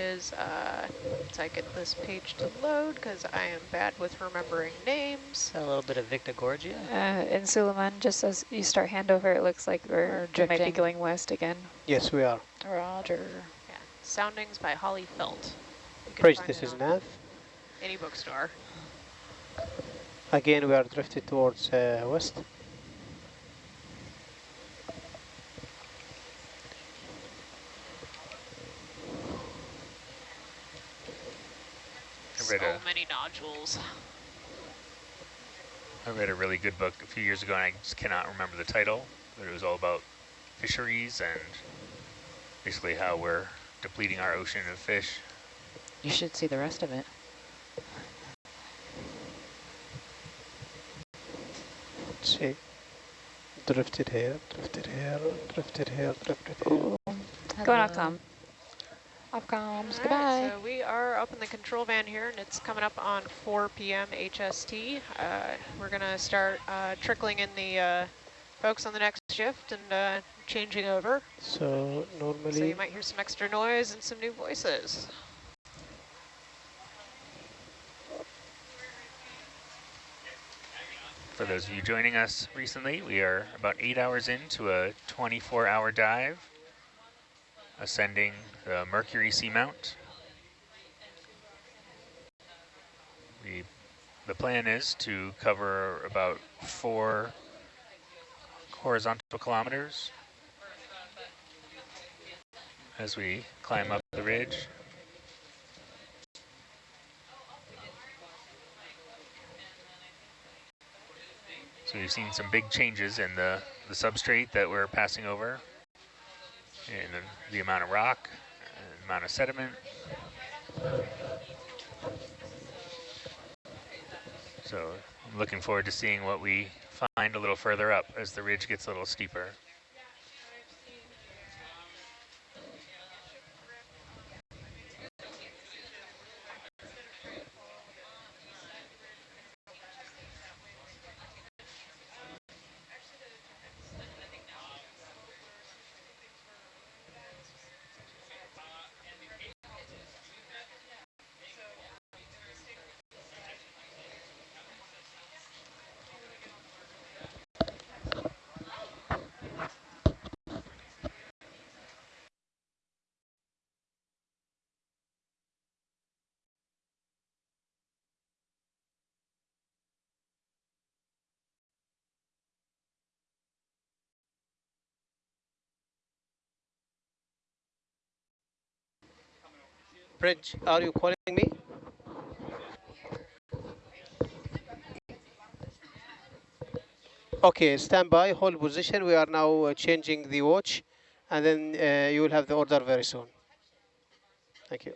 is, uh, once I get this page to load, because I am bad with remembering names. A little bit of Victorgorgia. Uh, in Suleiman, just as you start handover, it looks like we're, we might be going west again. Yes, we are. Roger. Yeah, Soundings by Hali Felt. Praise this is Nav. Any bookstore. Again, we are drifted towards uh, west. So many nodules. I read a really good book a few years ago, and I just cannot remember the title, but it was all about fisheries and basically how we're depleting our ocean of fish. You should see the rest of it. Let's see. Drifted here, drifted here, drifted here, drifted here. Going off com. Off comms, All goodbye. So we are up in the control van here, and it's coming up on 4 p.m. HST. Uh, we're going to start uh, trickling in the uh, folks on the next shift and uh, changing over. So normally... So you might hear some extra noise and some new voices. For those of you joining us recently, we are about eight hours into a 24-hour dive, ascending the Mercury Seamount. We, the plan is to cover about four horizontal kilometers as we climb up the ridge. So we've seen some big changes in the, the substrate that we're passing over, and the, amount of rock, uh, the amount of sediment. So I'm looking forward to seeing what we find a little further up as the ridge gets a little steeper. Bridge, are you calling me? Okay, stand by, hold position. We are now uh, changing the watch, and then uh, you will have the order very soon. Thank you.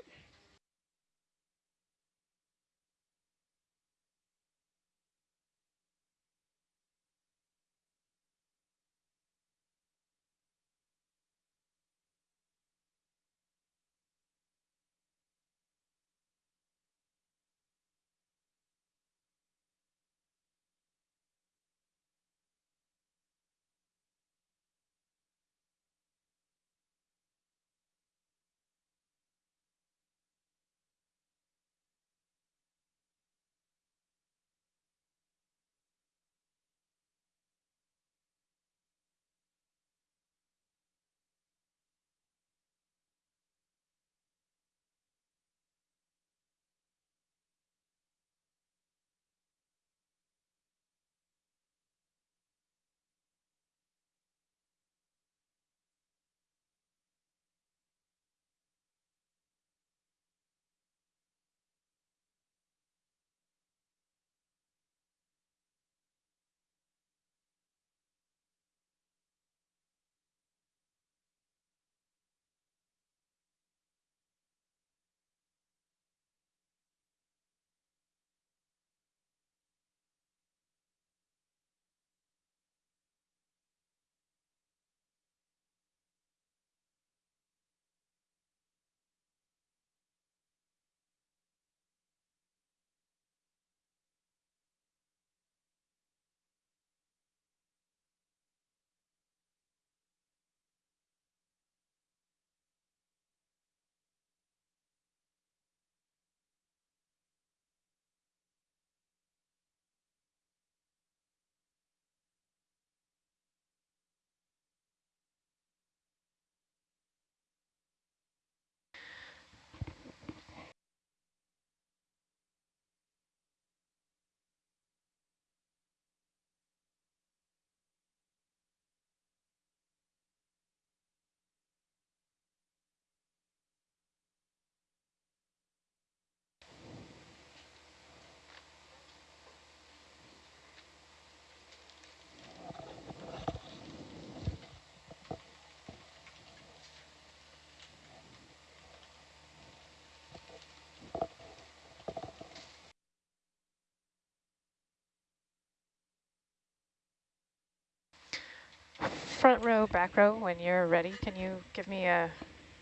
Front row, back row, when you're ready, can you give me a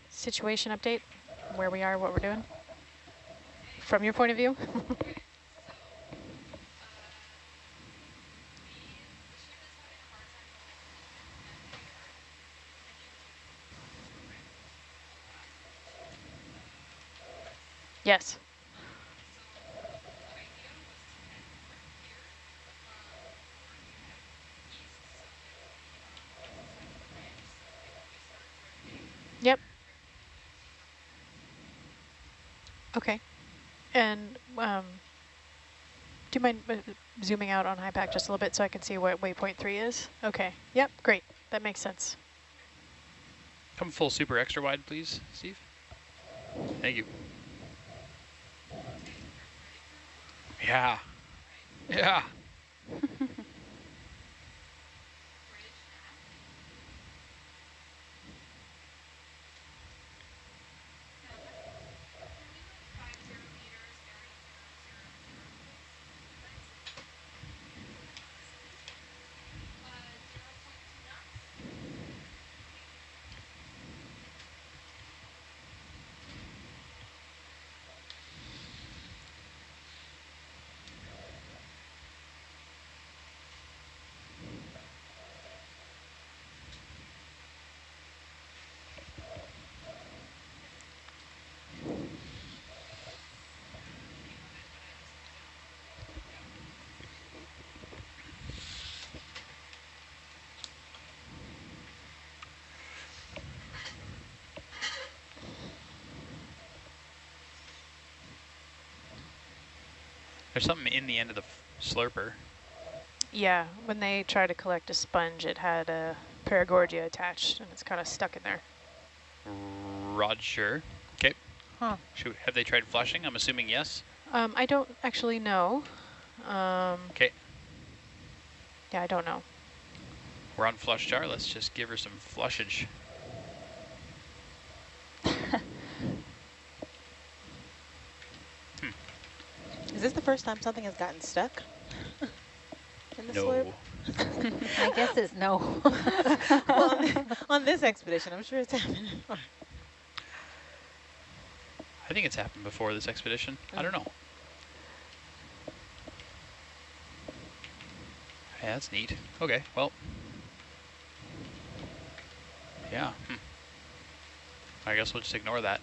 situation update, where we are, what we're doing? From your point of view? yes. Yep. Okay. And um, do you mind uh, zooming out on HYPACK just a little bit so I can see what waypoint three is? Okay. Yep. Great. That makes sense. Come full super extra wide, please, Steve. Thank you. Yeah. Yeah. There's something in the end of the slurper. Yeah. When they try to collect a sponge, it had a paragorgia attached, and it's kind of stuck in there. Roger. Okay. Huh. Should, have they tried flushing? I'm assuming yes. Um, I don't actually know. Um, Okay. yeah, I don't know. We're on flush jar. Let's just give her some flushage. Is this the first time something has gotten stuck? in the No. slurp? I guess it's no. well, on, on this expedition, I'm sure it's happened. before. I think it's happened before this expedition. I don't know. Yeah, that's neat. Okay, well. Yeah. Hmm. I guess we'll just ignore that.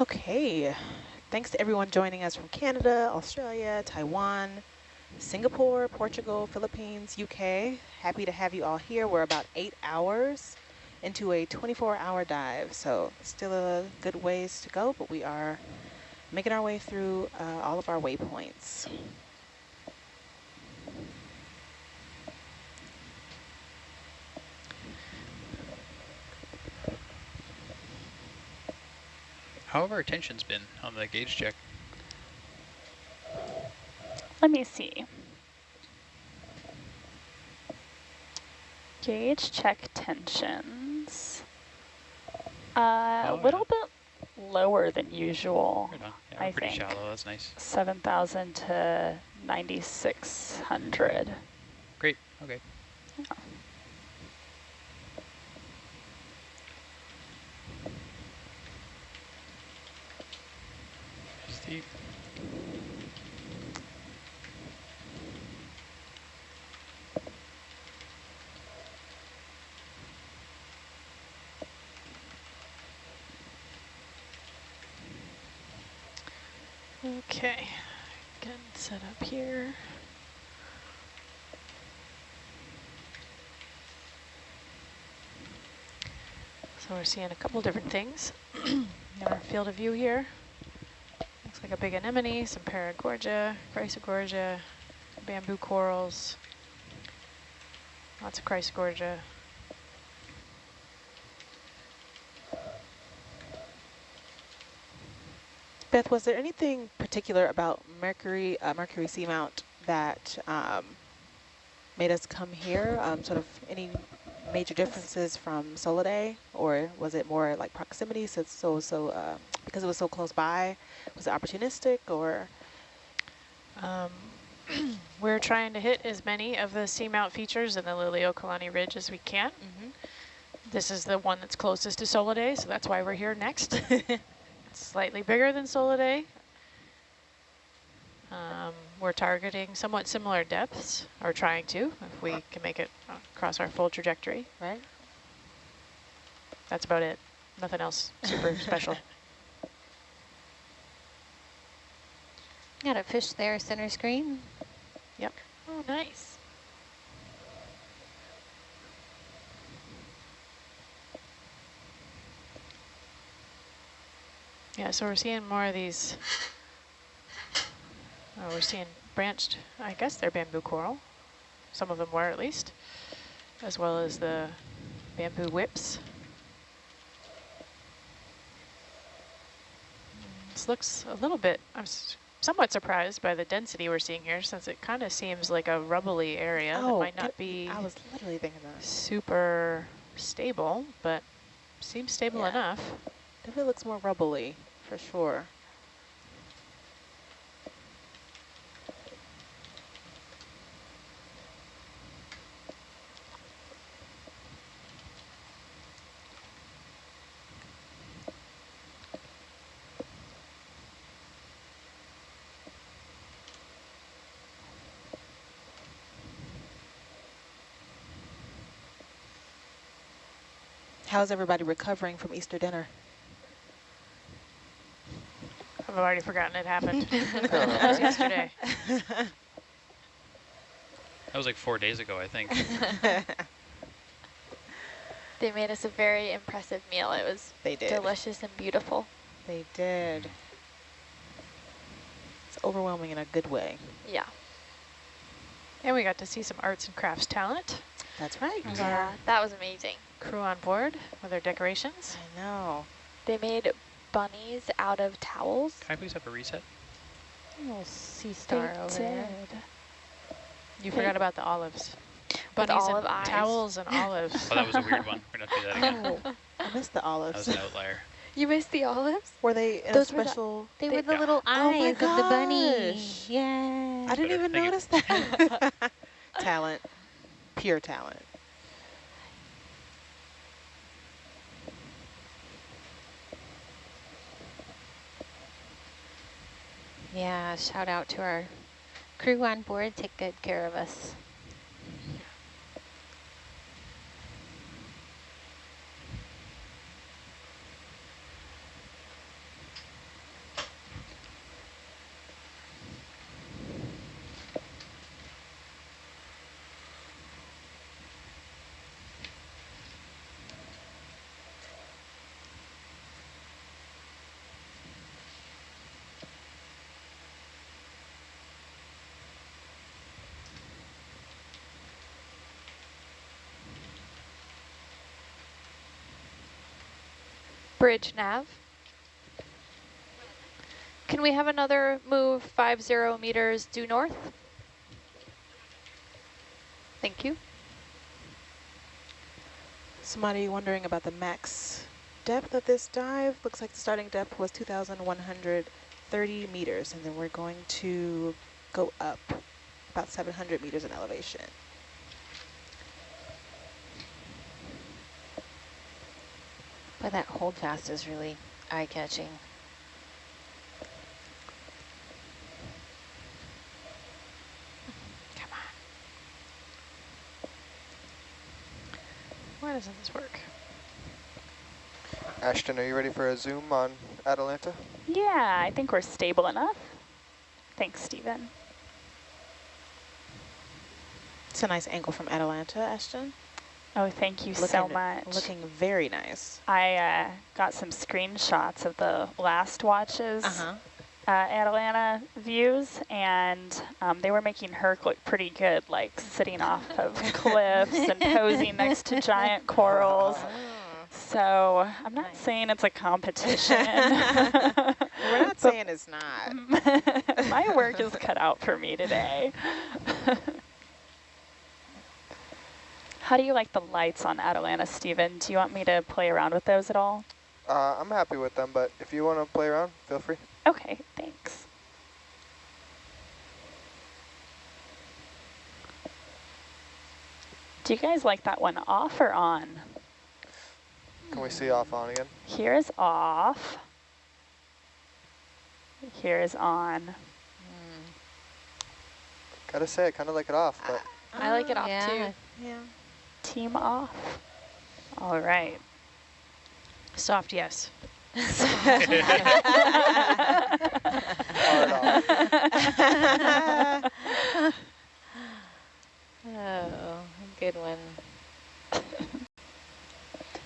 Okay. Thanks to everyone joining us from Canada, Australia, Taiwan, Singapore, Portugal, Philippines, UK. Happy to have you all here. We're about eight hours into a 24-hour dive, so still a good ways to go, but we are making our way through uh, all of our waypoints. How have our tensions been on the gauge check? Let me see. Gauge check tensions. Uh, a Oh, little bit lower than usual. Yeah, I pretty think. shallow. That's nice. 7,000 to 9,600. Great. Okay. Steve. Okay. Gun set up here. So we're seeing a couple different things in our field of view here. Like a big anemone, some paragorgia, chrysogorgia, bamboo corals, lots of chrysogorgia. Beth, was there anything particular about Mercury, uh, Mercury Seamount that um, made us come here? Um, sort of any major differences from Solidae, or was it more like proximity? So, so, so uh, because it was so close by, was it opportunistic, or? Um, we're trying to hit as many of the seamount features in the Liliuokalani Ridge as we can. Mm -hmm. This is the one that's closest to Solidae, so that's why we're here next. it's slightly bigger than Solidae. Um, we're targeting somewhat similar depths, or trying to, if we can make it across our full trajectory. Right. That's about it. Nothing else super special. Got a fish there, center screen. Yep. Oh, nice. Yeah, so we're seeing more of these, oh, we're seeing branched, I guess they're bamboo coral. Some of them were at least, as well as the bamboo whips. This looks a little bit, I'm somewhat surprised by the density we're seeing here since it kind of seems like a rubbly area oh, that might not be I was literally thinking that. super stable, but seems stable Yeah. enough. Definitely looks more rubbly, for sure. How's everybody recovering from Easter dinner? I've already forgotten it happened. Oh, that was yesterday. That was like four days ago, I think. They made us a very impressive meal. It was They did. delicious and beautiful. They did. It's overwhelming in a good way. Yeah. And we got to see some arts and crafts talent. That's right. Yeah, that was amazing. Crew on board with their decorations. I know. They made bunnies out of towels. Can I please have a reset? Little sea star over there. You Hey. forgot about the olives. With Bunnies olive and eyes. towels and olives. Oh, that was a weird one. We're gonna do that again. Oh, I missed the olives. That was an outlier. You missed the olives? Were they in Those a were the- special? They, They- were the Yeah. little Oh eyes of the bunny. Yeah. I didn't Better. even Thank you. notice that. talent. Pure talent. Yeah, shout out to our crew on board. Take good care of us. Bridge nav. Can we have another move five zero meters due north? Thank you. Somebody wondering about the max depth of this dive. Looks like the starting depth was 2,130 meters, and then we're going to go up about 700 meters in elevation. But that hold fast is really eye-catching. Come on. Why doesn't this work? Ashton, are you ready for a zoom on Atalanta? Yeah, I think we're stable enough. Thanks, Stephen. It's a nice angle from Atalanta, Ashton. Oh, thank you so much. Looking very nice. I uh, got some screenshots of the last watches Uh-huh. uh, Atalanta views, and um, they were making Herc look pretty good, like sitting off of cliffs and posing next to giant corals. So I'm not saying it's a competition. We're not saying it's not. My work is cut out for me today. How do you like the lights on Atalanta, Steven? Do you want me to play around with those at all? Uh, I'm happy with them, but if you want to play around, feel free. Okay, thanks. Do you guys like that one off or on? Can we see off on again? Here is off. Here is on. Gotta say, I kind of like it off, but I like it off yeah. too. Yeah. Team off. All right. Soft yes. Oh, good one.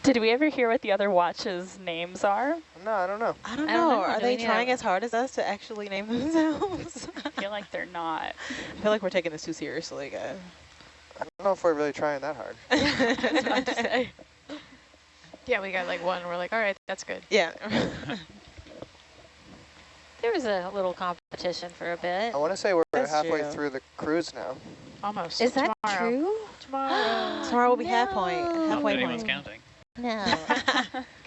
Did we ever hear what the other watches' names are? No, I don't know. I don't I know. don't know. Are Do they trying as hard as us to actually name themselves? I feel like they're not. I feel like we're taking this too seriously, guys. I don't know if we're really trying that hard. That's what to say. Yeah, we got like one. We're like, all right, that's good. yeah. There was a little competition for a bit. I want to say we're That's halfway true. through the cruise now. Almost. Is that Tomorrow. true? Tomorrow. Tomorrow will be half point. No. Not that Halfway anyone's point. counting. No.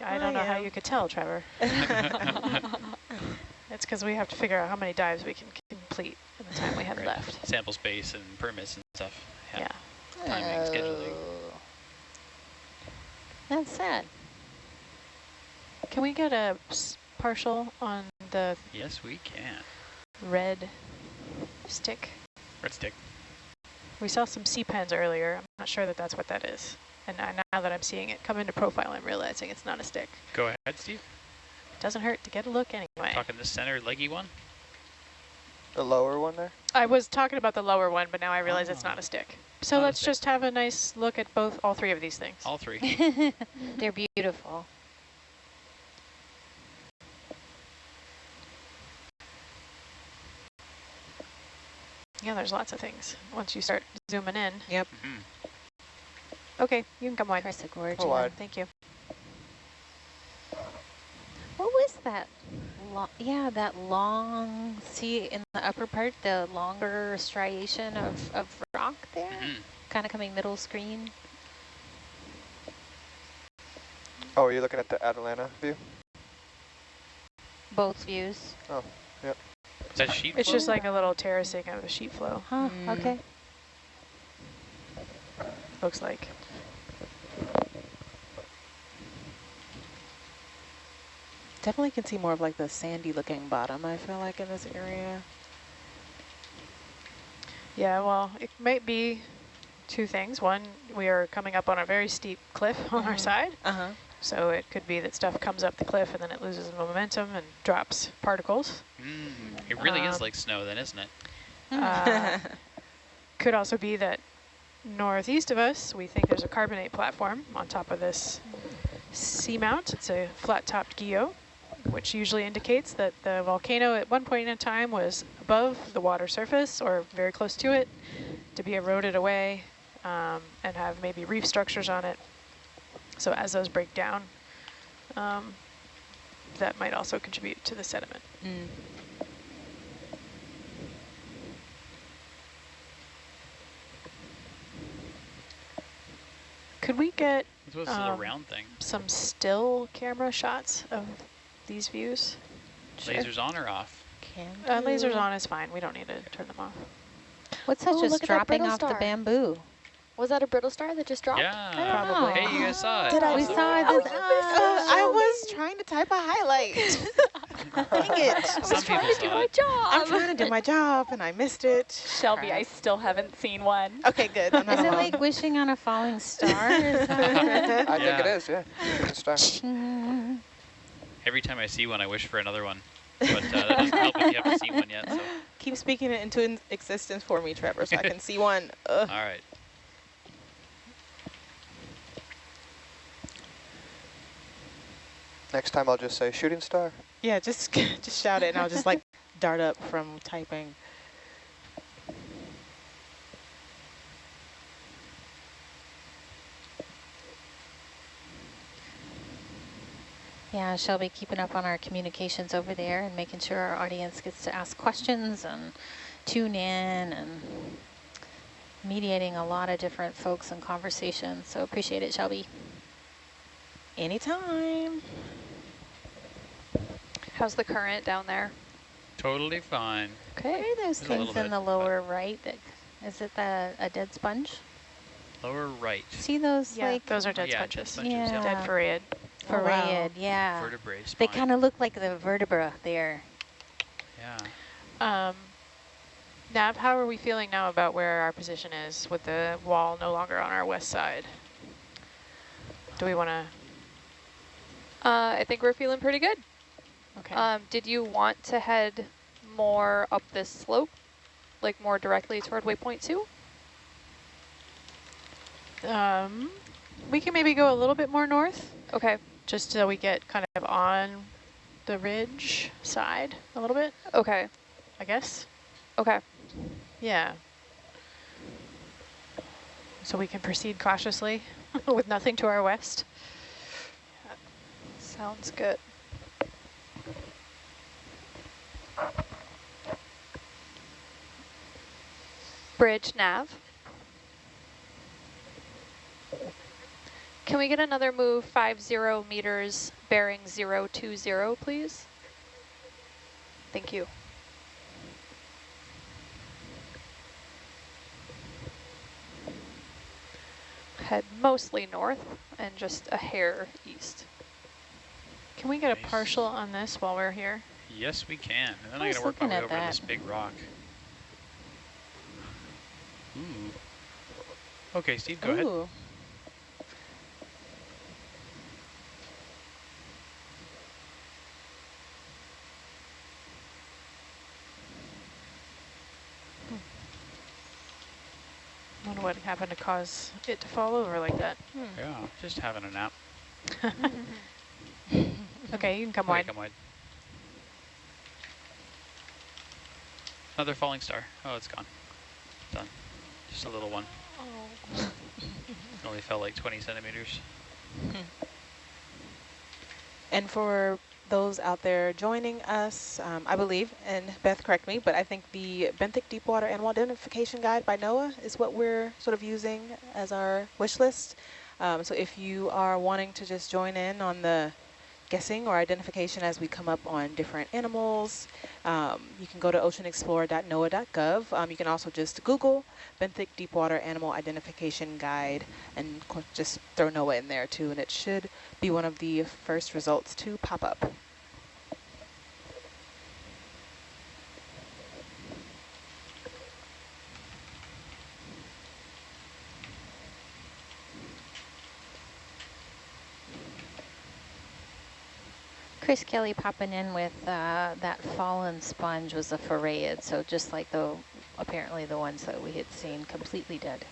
I don't know how you could tell, Trevor. It's because we have to figure out how many dives we can complete in the time we have Right. left. Sample space and permits and stuff. Yeah. Timing, oh. scheduling. Oh. That's sad. Can we get a partial on the Yes, we can. red stick? Red stick. We saw some sea pens earlier. I'm not sure that that's what that is. And now that I'm seeing it come into profile, I'm realizing it's not a stick. Go ahead, Steve. It doesn't hurt to get a look anyway. Talking this center leggy one. The lower one there? I was talking about the lower one, but now I realize it's oh. not a stick. So Not let's just have a nice look at both, all three of these things. All three. They're beautiful. Yeah, there's lots of things once you start zooming in. Yep. Mhm. Okay, you can come wide. Chrysogorgia. Oh, wide. Thank you. What was that? Lo yeah, that long, see in the upper part, the longer striation of, of rock there? Mhm. Kind of coming middle screen. Oh, you're looking at the Atalanta view? Both views. Oh, yep. Is that sheet It's flow? just like a little terracing of a sheet flow, Huh, Mm. okay. looks like. Definitely can see more of like the sandy looking bottom, I feel like, in this area. Yeah, well, it might be two things. One, we are coming up on a very steep cliff on our Mhm. side. Uh-huh. So it could be that stuff comes up the cliff and then it loses momentum and drops particles. Mm, it really is Um, like snow then, isn't it? Uh, could also be that northeast of us, we think there's a carbonate platform on top of this seamount. It's a flat-topped guyot, which usually indicates that the volcano at one point in time was above the water surface or very close to it to be eroded away um, and have maybe reef structures on it. So as those break down, um, that might also contribute to the sediment. Mm. Could we get Um, round thing? some still camera shots of these views? Lasers on or off? Can Uh, lasers on is fine. We don't need to turn them off. What's that Oh, just look at that dropping brittle off the bamboo? Was that a brittle star that just dropped? Yeah. Probably. Hey, you guys saw it. Did I- We Awesome. saw Oh, this. uh, I was trying to type a highlight. Dang it. Some to do it. job. I'm trying to do my job and I missed it. Shelby, I still haven't seen one. Okay, good. I'm Is it alone. like wishing on a falling star? Is that I think it Yeah. is, yeah. Good start. Mm. Every time I see one, I wish for another one. But uh, that doesn't help if you haven't seen one yet. So. Keep speaking it into existence for me, Trevor, so I can see one. Ugh. All right. Next time I'll just say shooting star. Yeah, just just shout it and I'll just like dart up from typing. Yeah, Shelby keeping up on our communications over there and making sure our audience gets to ask questions and tune in and mediating a lot of different folks and conversations. So appreciate it, Shelby. Anytime. How's the current down there? Totally fine. What are those There's things in bit, the but- lower right? That, is it the a dead sponge? Lower right. See those Yeah, like those are dead yeah, dead sponges. sponges, Yeah. Dead farreid. Oh, wow. Yeah. Vertebrae spine. They kind of look like the vertebra there. Yeah. Um, Nav, how are we feeling now about where our position is with the wall no longer on our west side? Do we want to? Uh, I think we're feeling pretty good. Okay. Um, did you want to head more up this slope, like more directly toward waypoint two? um, we can maybe go a little bit more north, Okay. Just so we get kind of on the ridge side a little bit, Okay. I guess. Okay. Yeah. So we can proceed cautiously with nothing to our west. Sounds good. Bridge nav. Can we get another move 50 meters bearing 020, please? Thank you. Head mostly north and just a hair east. Can we get a partial on this while we're here? Yes, we can. And then I I gotta work my looking way at over to that. this big rock. Ooh. Okay, Steve, go ahead. Ooh. wonder what happened to cause it to fall over like that. Hmm. Yeah, just having a nap. Okay, you can come Okay, wide. come wide. Another falling star. Oh, it's gone. Done. Just a little one. Oh. It only fell like 20 centimeters. Hmm. And for those out there joining us, um, I believe, and Beth, correct me, but I think the Benthic Deepwater Animal Identification Guide by NOAA is what we're sort of using as our wish list. Um, so if you are wanting to just join in on the guessing or identification as we come up on different animals, um, you can go to oceanexplorer.noaa.gov. Um, you can also just Google Benthic Deepwater Animal Identification Guide and just throw NOAA in there too, and it should be one of the first results to pop up. Chris Kelly popping in with uh, that fallen sponge was a farreid, so just like the apparently the ones that we had seen completely dead.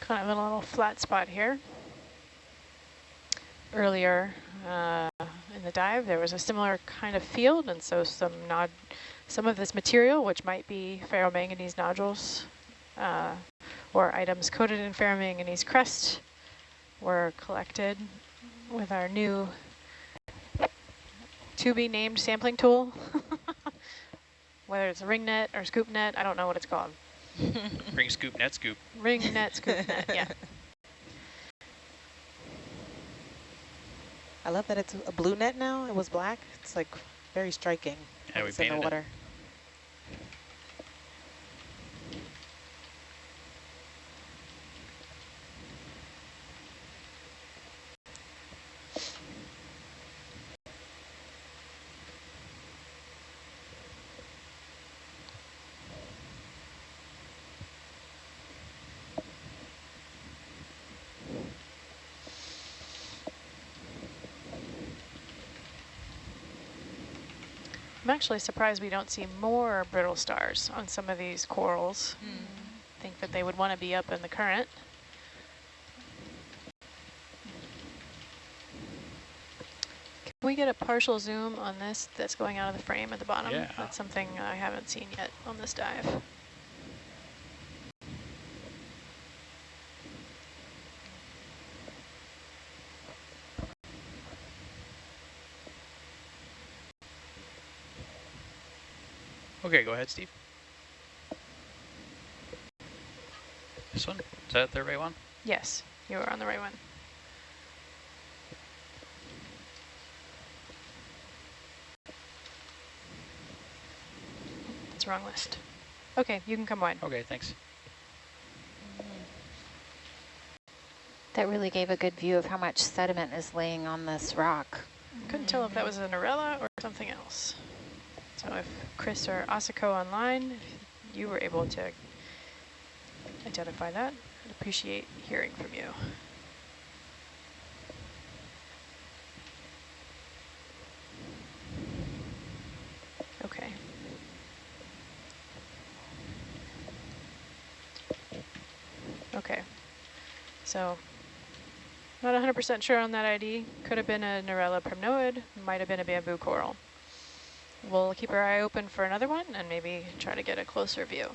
Kind of a little flat spot here. Earlier uh, the dive, there was a similar kind of field, and so some nod, some of this material, which might be ferromanganese nodules uh, or items coated in ferromanganese crust, were collected with our new to be named sampling tool. Whether it's a ring net or scoop net, I don't know what it's called. Ring scoop, net scoop. Ring net, scoop net, yeah. I love that it's a blue net now. It was black. It's like very striking. Yeah, we it's in the painted water. Actually surprised we don't see more brittle stars on some of these corals. Hmm. Think that they would want to be up in the current. Can we get a partial zoom on this that's going out of the frame at the bottom? Yeah. That's something I haven't seen yet on this dive. Okay, go ahead, Steve. This one? Is that the right one? Yes, you are on the right one. That's the wrong list. Okay, you can come wide. Okay, thanks. That really gave a good view of how much sediment is laying on this rock. Couldn't tell if that was a Narella or something else. So if Chris or Asako online, if you were able to identify that, I'd appreciate hearing from you. Okay. Okay. So not 100% sure on that ID. Could have been a Narella primnoid, might have been a bamboo coral. We'll keep our eye open for another one and maybe try to get a closer view.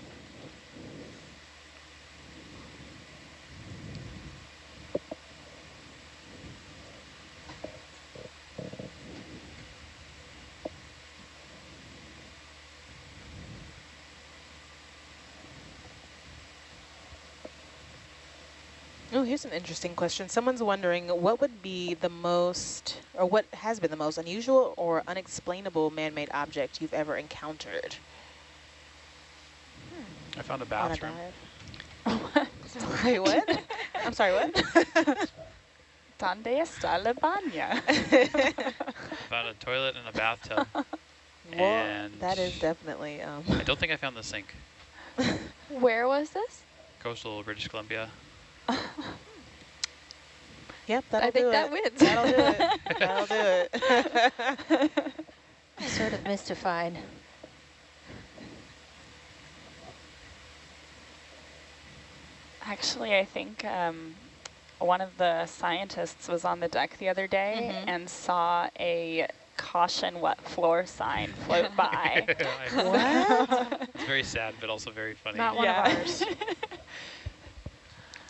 Oh, here's an interesting question. Someone's wondering what would be the most, or what has been the most unusual or unexplainable man-made object you've ever encountered I found a bathroom. dive? Wait, what? I'm sorry, what? Donde está la baña? found a toilet and a bathtub. well, and that is definitely, um, I don't think I found the sink. Where was this? Coastal British Columbia. yep, that'll I think that wins. That'll do it. That'll do it. Sort of mystified. Actually, I think um, one of the scientists was on the deck the other day Mhm. and saw a caution wet floor sign float by. What? It's very sad, but also very funny. Not one Yeah. of ours.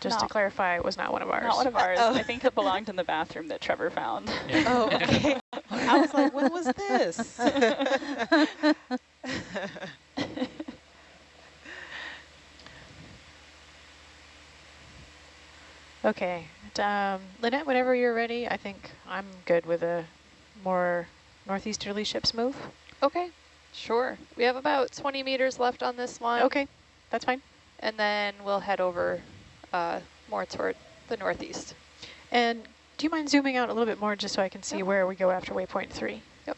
Just to clarify, it was not one of ours. Not one of ours. Oh. I think it belonged in the bathroom that Trevor found. Yeah. Oh, okay. I was like, when was this? Okay. Um, Lynette, whenever you're ready, I think I'm good with a more northeasterly ship's move. Okay, sure. We have about 20 meters left on this one. Okay, that's fine. And then we'll head over uh, more toward the northeast. And do you mind zooming out a little bit more just so I can see Yep. where we go after waypoint three? Yep.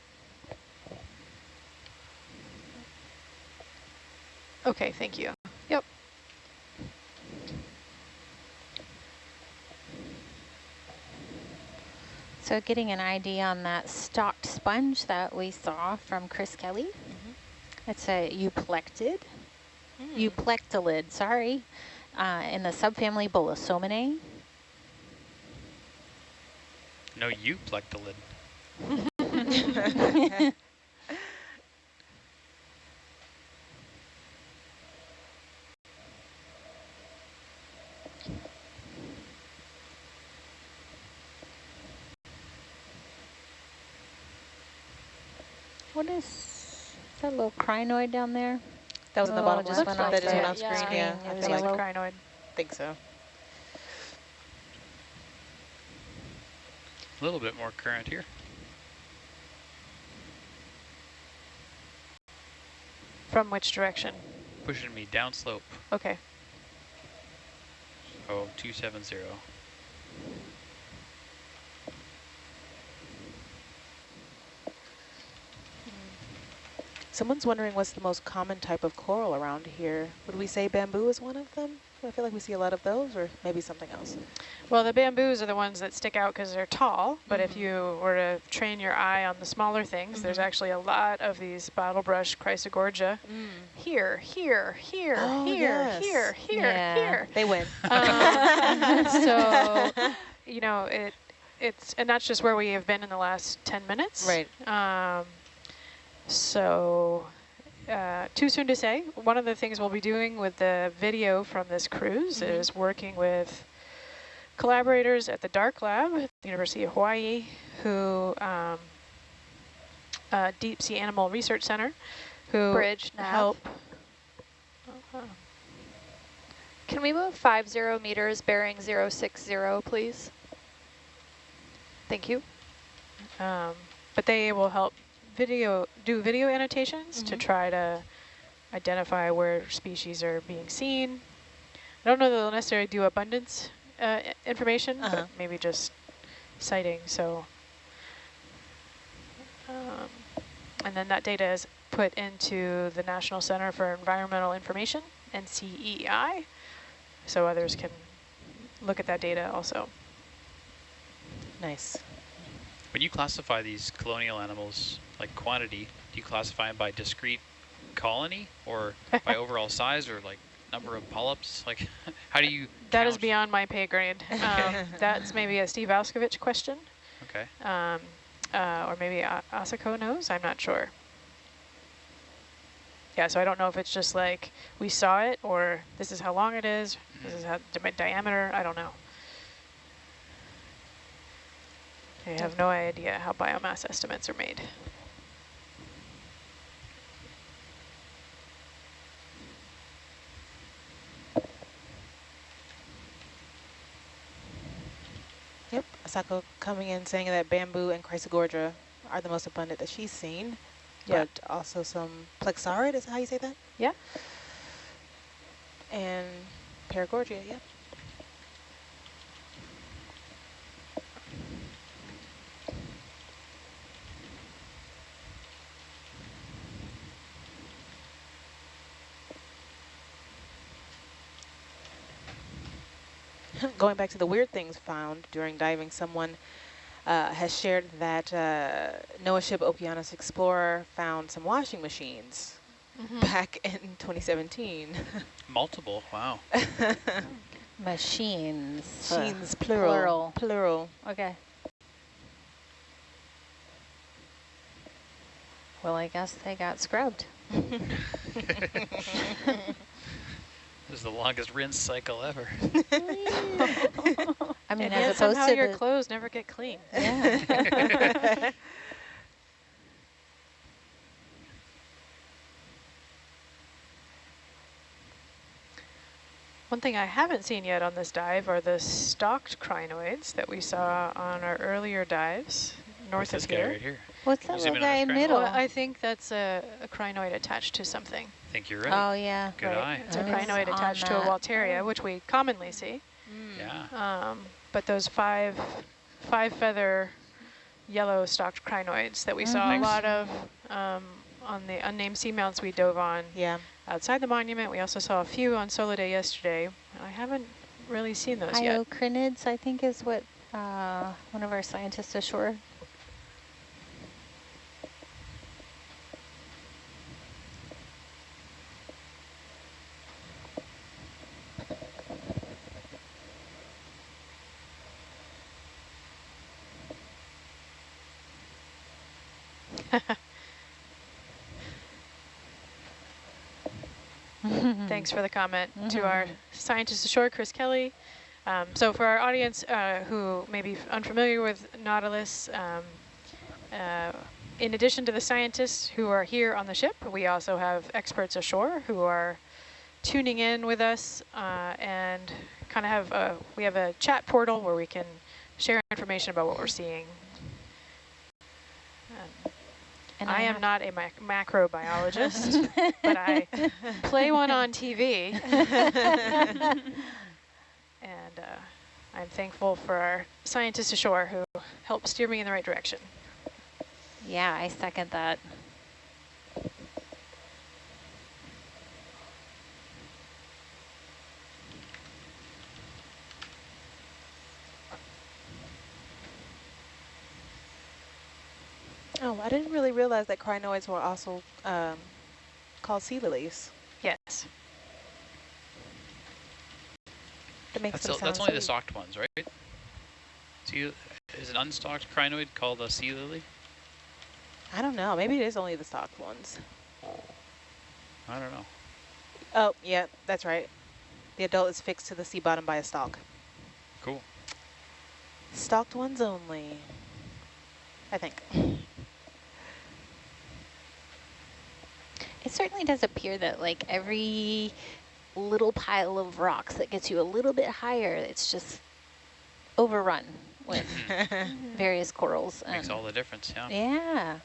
Okay, thank you. Yep. So getting an ID on that stalked sponge that we saw from Chris Kelly. It's a euplectid, euplectellid, sorry, uh, in the subfamily Bolosominae. No, you plucked the lid. What is that little crinoid down there? That was in the Oh, bottom just left. went That off just went the on screen. screen. Yeah, It I feel like yellow. Crinoid. think so. A little bit more current here. From which direction? Pushing me downslope. Okay. Oh, 270. Someone's wondering what's the most common type of coral around here. Would we say bamboo is one of them? I feel like we see a lot of those, or maybe something else. Well, the bamboos are the ones that stick out because they're tall, but if Mhm. you were to train your eye on the smaller things, there's Mhm. actually a lot of these bottlebrush chrysogorgia here, here, here, Oh, here, yes. here, here, Yeah. here. They win. Um, so, you know, it it's, and that's just where we have been in the last 10 minutes. Right. Um, so, uh, too soon to say. One of the things we'll be doing with the video from this cruise Mhm. is working with collaborators at the DARK Lab at the University of Hawaii who, um, uh, Deep Sea Animal Research Center, who Bridge nav. help. uh, Can we move 50 meters bearing 060, please? Thank you. Um, but they will help video do video annotations to Mhm. try to identify where species are being seen. I don't know that they'll necessarily do abundance uh, information, Uh-huh. but maybe just sighting. So, um, and then that data is put into the National Center for Environmental Information, NCEI, so others can look at that data also. Nice. When you classify these colonial animals, like quantity, do you classify them by discrete colony or by overall size or like number of polyps? Like, how do you That is count? beyond my pay grade. Um, that's maybe a Steve Auscavitch question, Okay. um, uh, or maybe A- Asako knows. I'm not sure. Yeah, so I don't know if it's just like we saw it, or this is how long it is, this is how di diameter. I don't know. I have no idea how biomass estimates are made. Yep. Asako coming in saying that bamboo and chrysogorgia are the most abundant that she's seen. Yeah. But also some plexaurid, is how you say that? Yeah. And paragorgia, yep. Going back to the weird things found during diving, someone uh, has shared that uh, NOAA ship Okeanos Explorer found some washing machines back in 2017. Multiple. Wow. Machines. uh, Machines, plural. Plural. Plural. Okay. Well, I guess they got scrubbed. This is the longest rinse cycle ever. I mean, and as opposed somehow to your clothes never get clean. yeah. One thing I haven't seen yet on this dive are the stalked crinoids that we saw on our earlier dives north What's this of guy here. right here? What's that little guy in crinoid? middle? Well, I think that's a, a crinoid attached to something. I think you're right. Oh, yeah. Good right? eye. It's a I was crinoid on attached to a. Walteria, which we commonly see. Yeah. Um, but those five five feather yellow stalked crinoids that we saw a Mhm. lot of um, on the unnamed seamounts we dove on Yeah. outside the monument. We also saw a few on Solo Day yesterday. I haven't really seen those yet. Hyocrinids, I think, is what uh, one of our scientists ashore. Thanks for the comment to Mhm. our scientist ashore, Chris Kelly. Um, so for our audience uh, who may be unfamiliar with Nautilus, um, uh, in addition to the scientists who are here on the ship, we also have experts ashore who are tuning in with us uh, and kind of have a, we have a chat portal where we can share information about what we're seeing. And I am not a mac macrobiologist, but I play one on TV. and uh, I'm thankful for our scientists ashore who help steer me in the right direction. Yeah, I second that. Oh, I didn't really realize that crinoids were also um, called sea lilies. Yes. That makes That's, them the- that's sound only the sweet. stalked ones, right? See, is an unstalked crinoid called a sea lily? I don't know. Maybe it is only the stalked ones. I don't know. Oh, yeah, that's right. The adult is fixed to the sea bottom by a stalk. Cool. Stalked ones only. I think. It certainly does appear that like every little pile of rocks that gets you a little bit higher, it's just overrun with various corals. Makes all the difference, yeah. Yeah.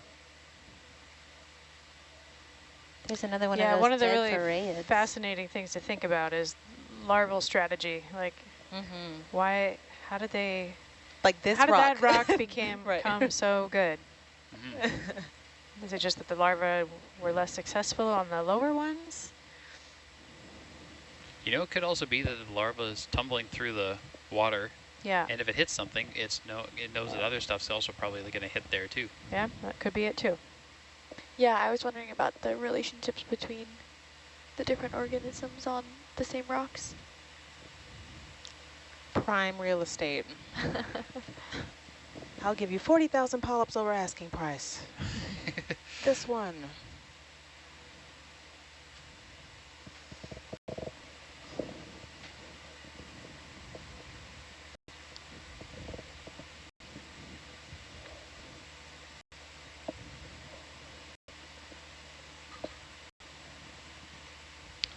There's another one yeah, of those one of the really farreids. fascinating things to think about is larval strategy. Like, Mhm. why, how did they, Like this how did rock. that rock became, Right. become so good? Mhm. Is it just that the larvae were less successful on the lower ones? You know, it could also be that the larva is tumbling through the water, Yeah, and if it hits something, it's no, it knows that other stuff's also probably going to hit there too. yeah, that could be it too. Yeah, I was wondering about the relationships between the different organisms on the same rocks. Prime real estate. I'll give you 40,000 polyps over asking price. this one.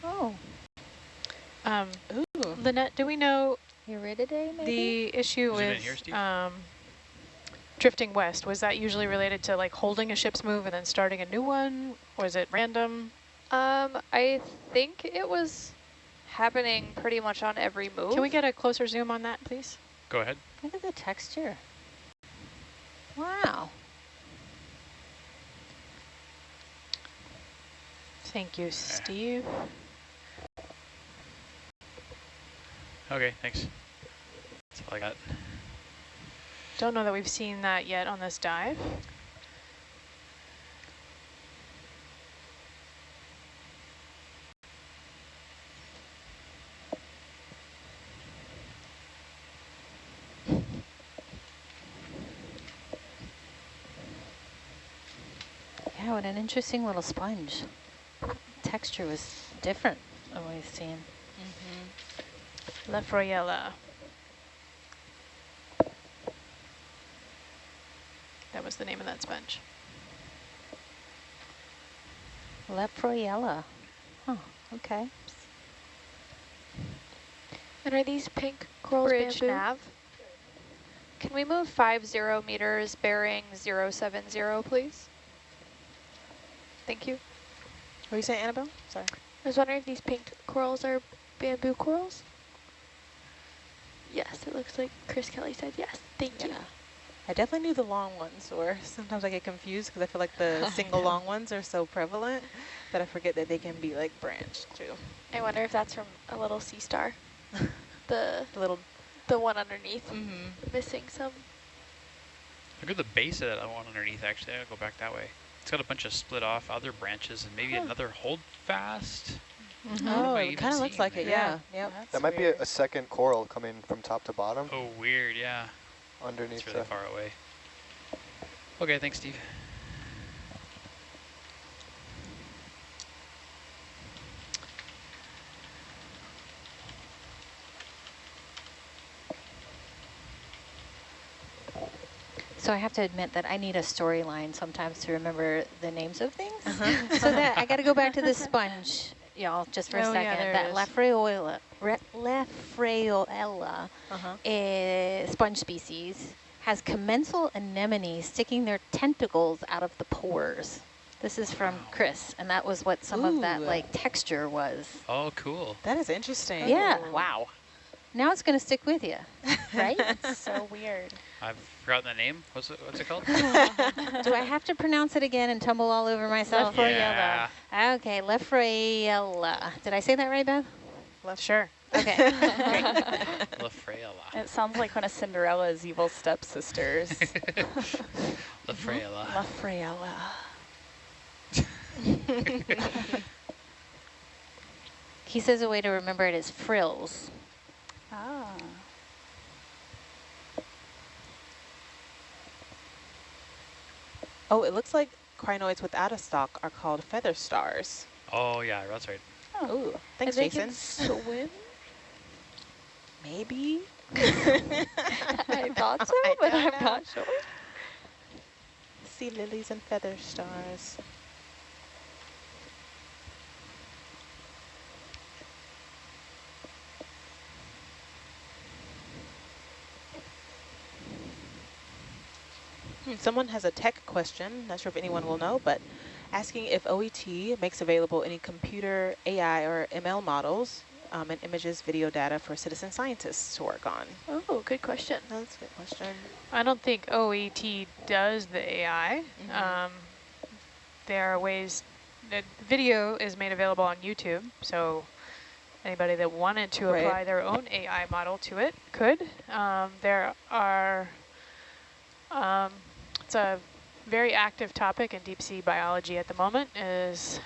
Oh, Um, Ooh. Lynette, do we know Irididae maybe? the issue Is it in with here, Steve? um, drifting west? Was that usually related to like holding a ship's move and then starting a new one? Was it random? Um, I think it was happening pretty much on every move. Can we get a closer zoom on that, please? Go ahead. Look at the texture. Wow. Thank you, Steve. Okay, thanks. That's all I got. Don't know that we've seen that yet on this dive. Yeah, what an interesting little sponge. Texture was different than we've seen. Mm-hmm. Lefroyella. That was the name of that sponge. Leproiella. Oh, okay. And are these pink corals Bridge bamboo? nav. Can we move five zero meters bearing zero seven zero, please? Thank you. What were you saying, Annabelle? Sorry. I was wondering if these pink corals are bamboo corals? Yes, it looks like Chris Kelly said yes. Thank you. Yeah. I definitely knew the long ones, or sometimes I get confused because I feel like the single long ones are so prevalent that I forget that they can be like branched too. I wonder if that's from a little sea star. the The little. the one underneath Mm-hmm. missing some. Look at the base of that one underneath, actually. I'll go back that way. It's got a bunch of split off other branches and maybe Huh. another hold fast. Mm-hmm. Oh, it kind of looks seeing like it. there? Yeah. Yep. That might be a, a second coral coming from top to bottom Oh, weird, yeah. Underneath It's really the. far away. Okay, thanks, Steve. So I have to admit that I need a storyline sometimes to remember the names of things. Uh-huh. so that I got to go back to the sponge, y'all, just for a Oh, yeah, second. there it that is. Lefrayola, Re- Lefrayoella Uh-huh. eh, sponge species has commensal anemones sticking their tentacles out of the pores. This is from Wow. Chris, and that was what some of that like texture was. Oh, cool. That is interesting. Yeah. Wow. Now it's going to stick with you, right? It's so weird. I've forgotten the name. What's it, what's it called? Do I have to pronounce it again and tumble all over myself? yeah. Okay, Lefraella. Did I say that right, Beth? Left, sure. Okay. Lafraella. It sounds like one of Cinderella's evil stepsisters. La Frayella. La Frayella. He says a way to remember it is frills. Ah. Oh, it looks like crinoids without a stalk are called feather stars. Oh yeah, that's right. Ooh, thanks, and Jason. swim? Maybe. I thought so, I but I'm know. not sure. Sea lilies and feather stars. Hmm, Someone has a tech question, not sure if anyone will know, but asking if OET makes available any computer AI or ML models um, and images video data for citizen scientists to work on. Oh, good question. That's a good question. I don't think OET does the AI. Mhm. Um, there are ways, the video is made available on YouTube, so anybody that wanted to Right. apply their own AI model to it could. Um, there are, um, it's a very active topic in deep sea biology at the moment is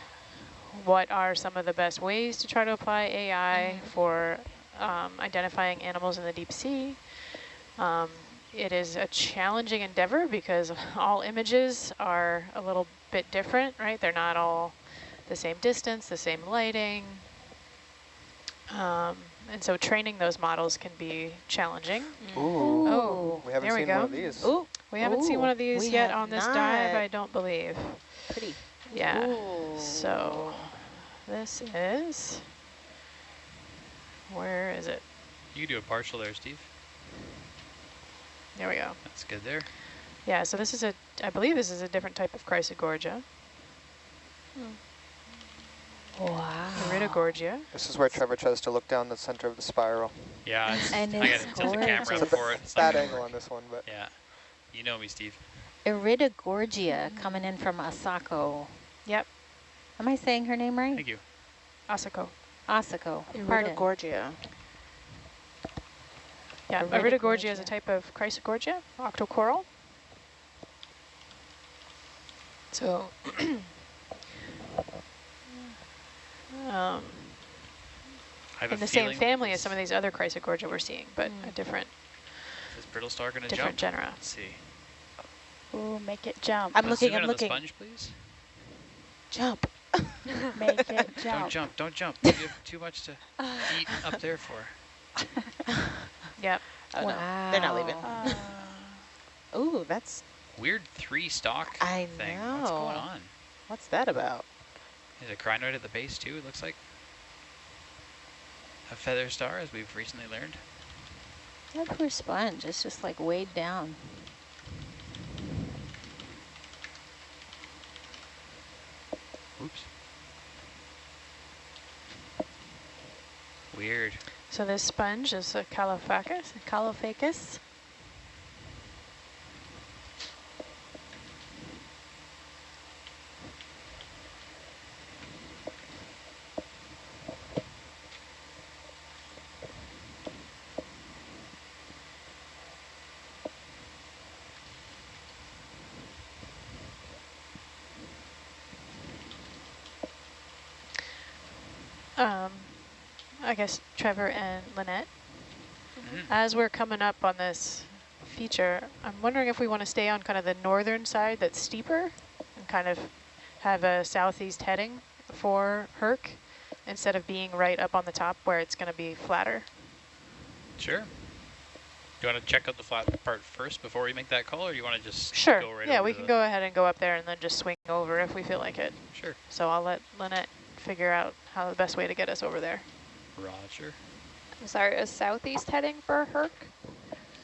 what are some of the best ways to try to apply AI for um, identifying animals in the deep sea. Um, it is a challenging endeavor because all images are a little bit different, right? They're not all the same distance, the same lighting. Um, and so training those models can be challenging. Ooh. Oh, We haven't there we seen go. one of these. Ooh, We haven't seen one of these we yet on this dive. I don't believe. pretty. Yeah. Ooh. So this is, where is it? You can do a partial there, Steve. There we go. That's good there. Yeah, so this is a, I believe this is a different type of Chrysogorgia, hmm. Wow. Iridogorgia. This is where Trevor tries to look down the center of the spiral. Yeah, it's, And I it's gotta tilt the camera gorgeous. up for it. It's It's bad angle on this one, but Yeah, you know me, Steve. Iridogorgia coming in from Asako. Yep, Am I saying her name right? Thank you. Asako. Asako. Pardon. Iridogorgia. Yeah, Iridogorgia. Iridogorgia is a type of Chrysogorgia, octocoral. So, um, I have in the same family as some of these other Chrysogorgia we're seeing, but a different Is brittle star gonna different jump? genera. Let's see. Ooh, make it jump. I'm looking, I'm looking. sponge, please. Jump. make it jump. Don't jump. jump, don't jump. You have too much to eat up there for. Yep. Oh, no. They're not leaving. Uh, Ooh, that's, Weird three stock I thing. What's going on? what's that about? There's a crinoid at the base too, it looks like. A feather star, as we've recently learned. That poor sponge. It's just like weighed down. Oops. Weird. So this sponge is a Caulophacus. Caulophacus. Um, I guess Trevor and Lynette, Mhm. as we're coming up on this feature, I'm wondering if we want to stay on kind of the northern side that's steeper and kind of have a southeast heading for Herc instead of being right up on the top where it's going to be flatter. Sure. Do you want to check out the flat part first before we make that call, or you want to just Sure. go right yeah, we can go ahead and go up there and then just swing over if we feel like it. Sure. So I'll let Lynette figure out how the best way to get us over there. Roger. I'm sorry, a southeast heading for Herc?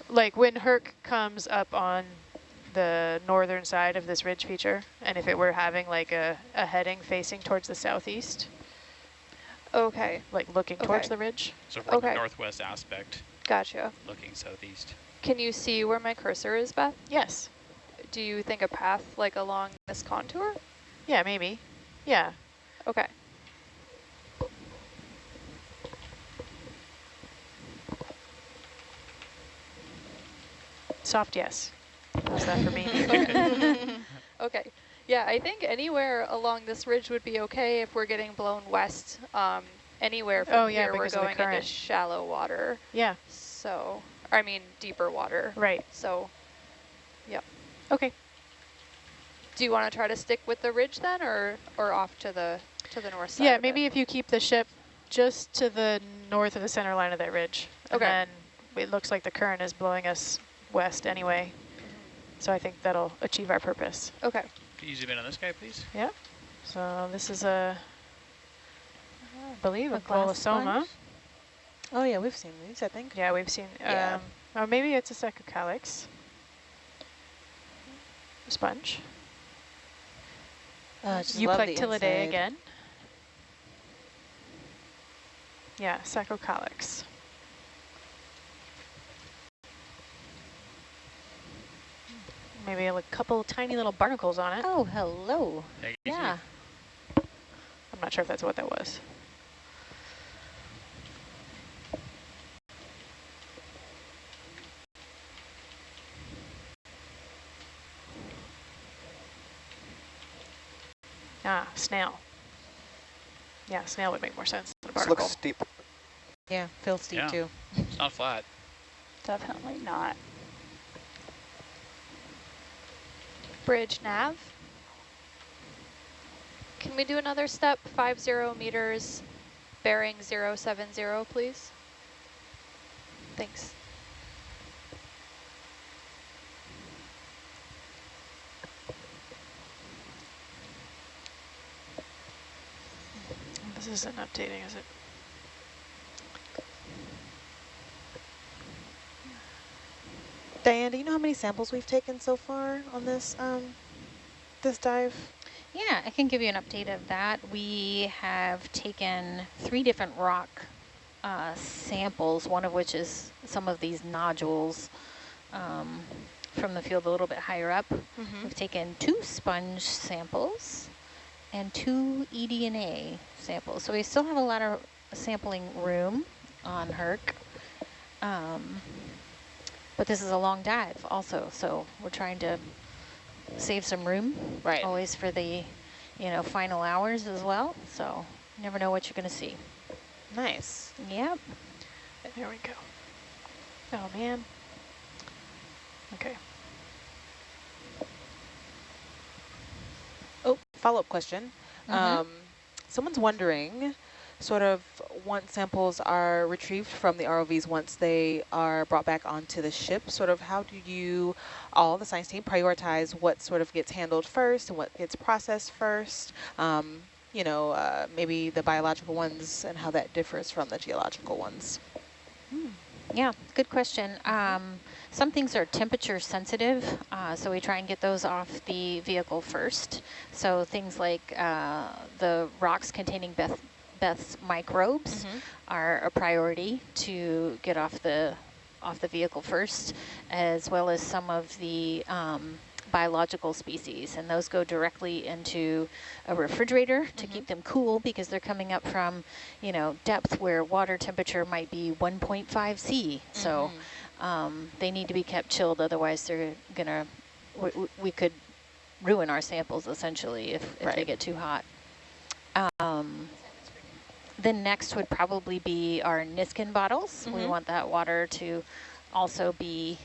Like when Herc comes up on the northern side of this ridge feature, and if it were having like a, a heading facing towards the southeast, Okay, like looking towards the ridge. So from the Okay. northwest aspect, gotcha. looking southeast. Can you see where my cursor is, Beth? Yes. Do you think a path like along this contour? Yeah, maybe. Yeah. Okay. Soft yes. How's that for me? Okay. okay. Yeah, I think anywhere along this ridge would be okay if we're getting blown west. Um, anywhere from Oh, yeah, here, we're because of the going into shallow water. Yeah, So, I mean, deeper water. right. So, yep. Okay. Do you want to try to stick with the ridge then, or or off to the to the north side? Yeah, maybe if you keep the ship just to the north of the center line of that ridge. And then it looks like the current is blowing us west anyway. So I think that'll achieve our purpose. Okay. Can you zoom in on this guy, please? Yeah. So this is a, I believe a, A glass Bolosoma. Oh yeah, we've seen these, I think. Yeah, we've seen, Yeah. um, oh, maybe it's a Saccocalyx sponge. Uh, just love the Euplectellidae inside. again. Yeah, Saccocalyx. Maybe a couple tiny little barnacles on it. Oh, hello. Yeah. you Yeah. I'm not sure if that's what that was. Ah, snail. Yeah, snail would make more sense than a This looks steep. Yeah, feels steep Yeah. too. It's not flat. Definitely not. Bridge nav. Can we do another step, five zero meters, bearing zero seven zero, please? Thanks. This isn't updating, is it? Diane, do you know how many samples we've taken so far on this um, this dive? Yeah, I can give you an update of that. We have taken three different rock uh, samples, one of which is some of these nodules um, from the field a little bit higher up. We've taken two sponge samples and two eDNA samples. So we still have a lot of sampling room on Herc. Um, but this is a long dive also, so we're trying to save some room. Right. Always for the, you know, final hours as well. So you never know what you're going to see. Nice. Yep. There we go. Oh, man. Okay. Oh, follow-up question. Mhm. Um, someone's wondering, sort of, once samples are retrieved from the ROVs, once they are brought back onto the ship, sort of how do you, all the science team, prioritize what sort of gets handled first and what gets processed first? Um, you know, uh, maybe the biological ones and how that differs from the geological ones. Yeah, good question. Um, some things are temperature sensitive, uh, so we try and get those off the vehicle first. So things like uh, the rocks containing Beth, Beth's microbes are a priority to get off the off the vehicle first, as well as some of the um, biological species, and those go directly into a refrigerator to keep them cool because they're coming up from, you know, depth where water temperature might be 1.5 C. So um, they need to be kept chilled, otherwise they're gonna, we, we- we could ruin our samples essentially if, if they get too hot. Um, then next would probably be our Niskin bottles. We Mhm. want that water to also be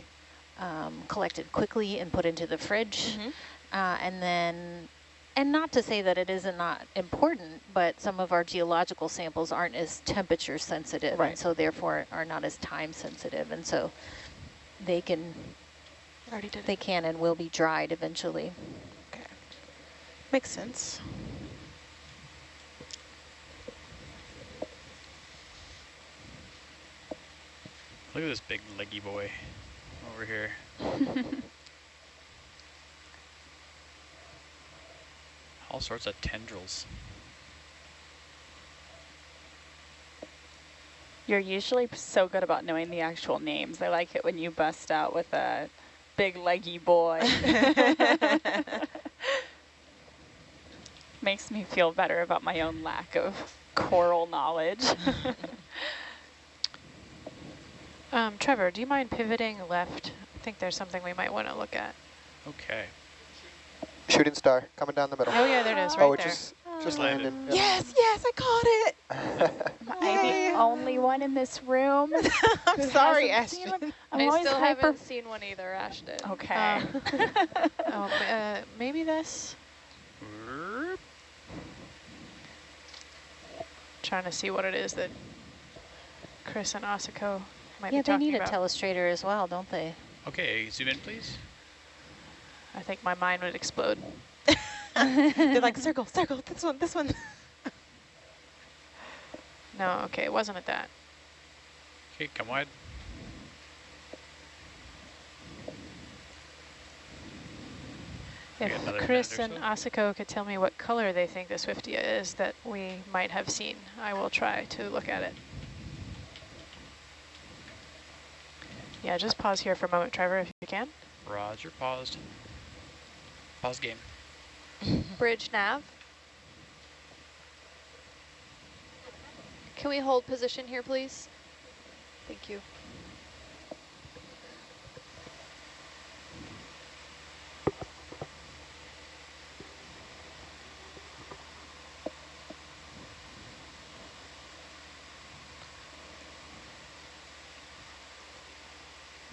um, collected quickly and put into the fridge. Mhm. Uh, and then, and not to say that it isn't not important, but some of our geological samples aren't as temperature sensitive, Right. and so therefore are not as time sensitive, and so they can, they can and will be dried eventually. Okay. Makes sense. Look at this big leggy boy over here. All sorts of tendrils. You're usually so good about knowing the actual names. I like it when you bust out with a big leggy boy. Makes me feel better about my own lack of coral knowledge. Um, Trevor, do you mind pivoting left? I think there's something we might want to look at. Okay. Shooting star coming down the middle. Oh yeah, there it is, oh, right it there. just just landed. landed. Yes, yes, I caught it. I'm the only one in this room? I'm sorry, Ashton. I'm I still hyper. haven't seen one either, Ashton. Okay. Um, oh, uh, maybe this. Trying to see what it is that Chris and Asako might yeah, be they talking need a about. telestrator as well, don't they? Okay, zoom in, please. I think my mind would explode. They're like circle, circle. This one, this one. No, okay, it wasn't at that. Okay, come wide. If Chris and or Asako could tell me what color they think the Swiftia is that we might have seen, I will try to look at it. Yeah, just pause here for a moment, Trevor, if you can. Roger, paused. Pause game. Bridge nav. Can we hold position here, please? Thank you.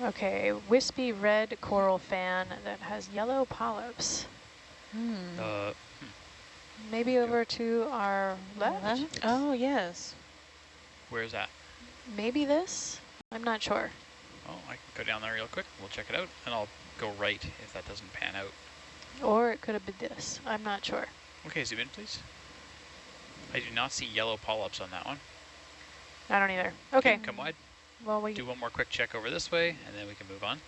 Okay, wispy red coral fan that has yellow polyps. Hmm. Uh, Maybe over to our left? Left? Oh, yes. where's that? Maybe this? I'm not sure. Oh, I can go down there real quick. We'll check it out, and I'll go right if that doesn't pan out. Or it could have been this. I'm not sure. Okay, zoom in, please. I do not see yellow polyps on that one. I don't either. Okay. Come wide. Well, we Do one more quick check over this way, and then we can move on.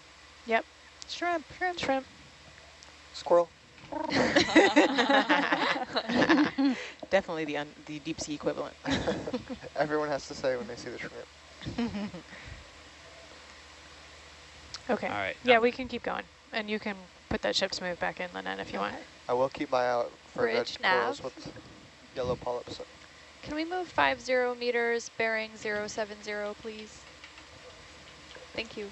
Yep. Shrimp, shrimp. Shrimp. Squirrel. Definitely the un the deep sea equivalent. Everyone has to say when they see the shrimp. Okay. All right. Yeah, now- we can keep going. And you can put that ship's move back in, Lynette, if you want. I will keep my eye out for Bridge red corals nav. with yellow polyps. Can we move 50 meters, bearing 070, please? Thank you.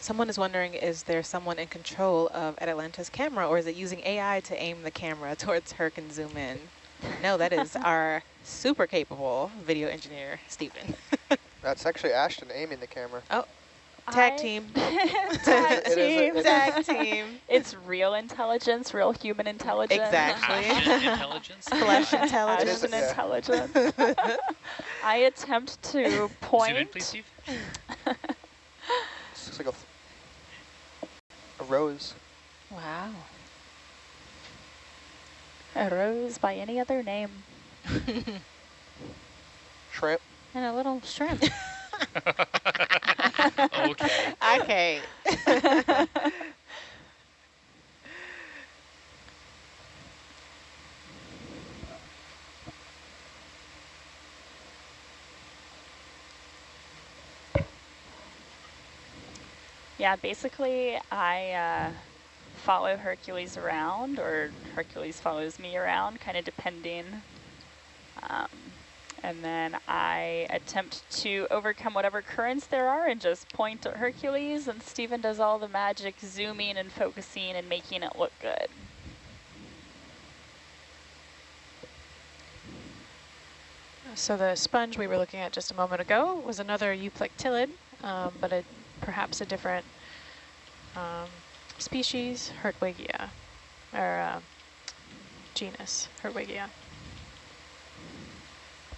Someone is wondering, is there someone in control of Atalanta's camera, or is it using AI to aim the camera towards Herc and zoom in? No, that is our super capable video engineer, Stephen. That's actually Ashton aiming the camera. Oh, Tag I- team. Tag It is a- team. it is- Tag team. It's real intelligence, real human intelligence. Exactly. Intelligence. Flesh intelligence. is a- Ashen yeah. intelligence. I attempt to point. Zoom in, please, Steve. This looks like a rose. Wow. A rose by any other name. Shrimp. And a little shrimp. Okay. Okay. Yeah, basically I uh, follow Hercules around or Hercules follows me around, kind of depending. Um, and then I attempt to overcome whatever currents there are and just point at Hercules and Stephen does all the magic zooming and focusing and making it look good. So the sponge we were looking at just a moment ago was another euplectellid, um, but a, perhaps a different um, species, Hertwigia, or uh, genus, Hertwigia.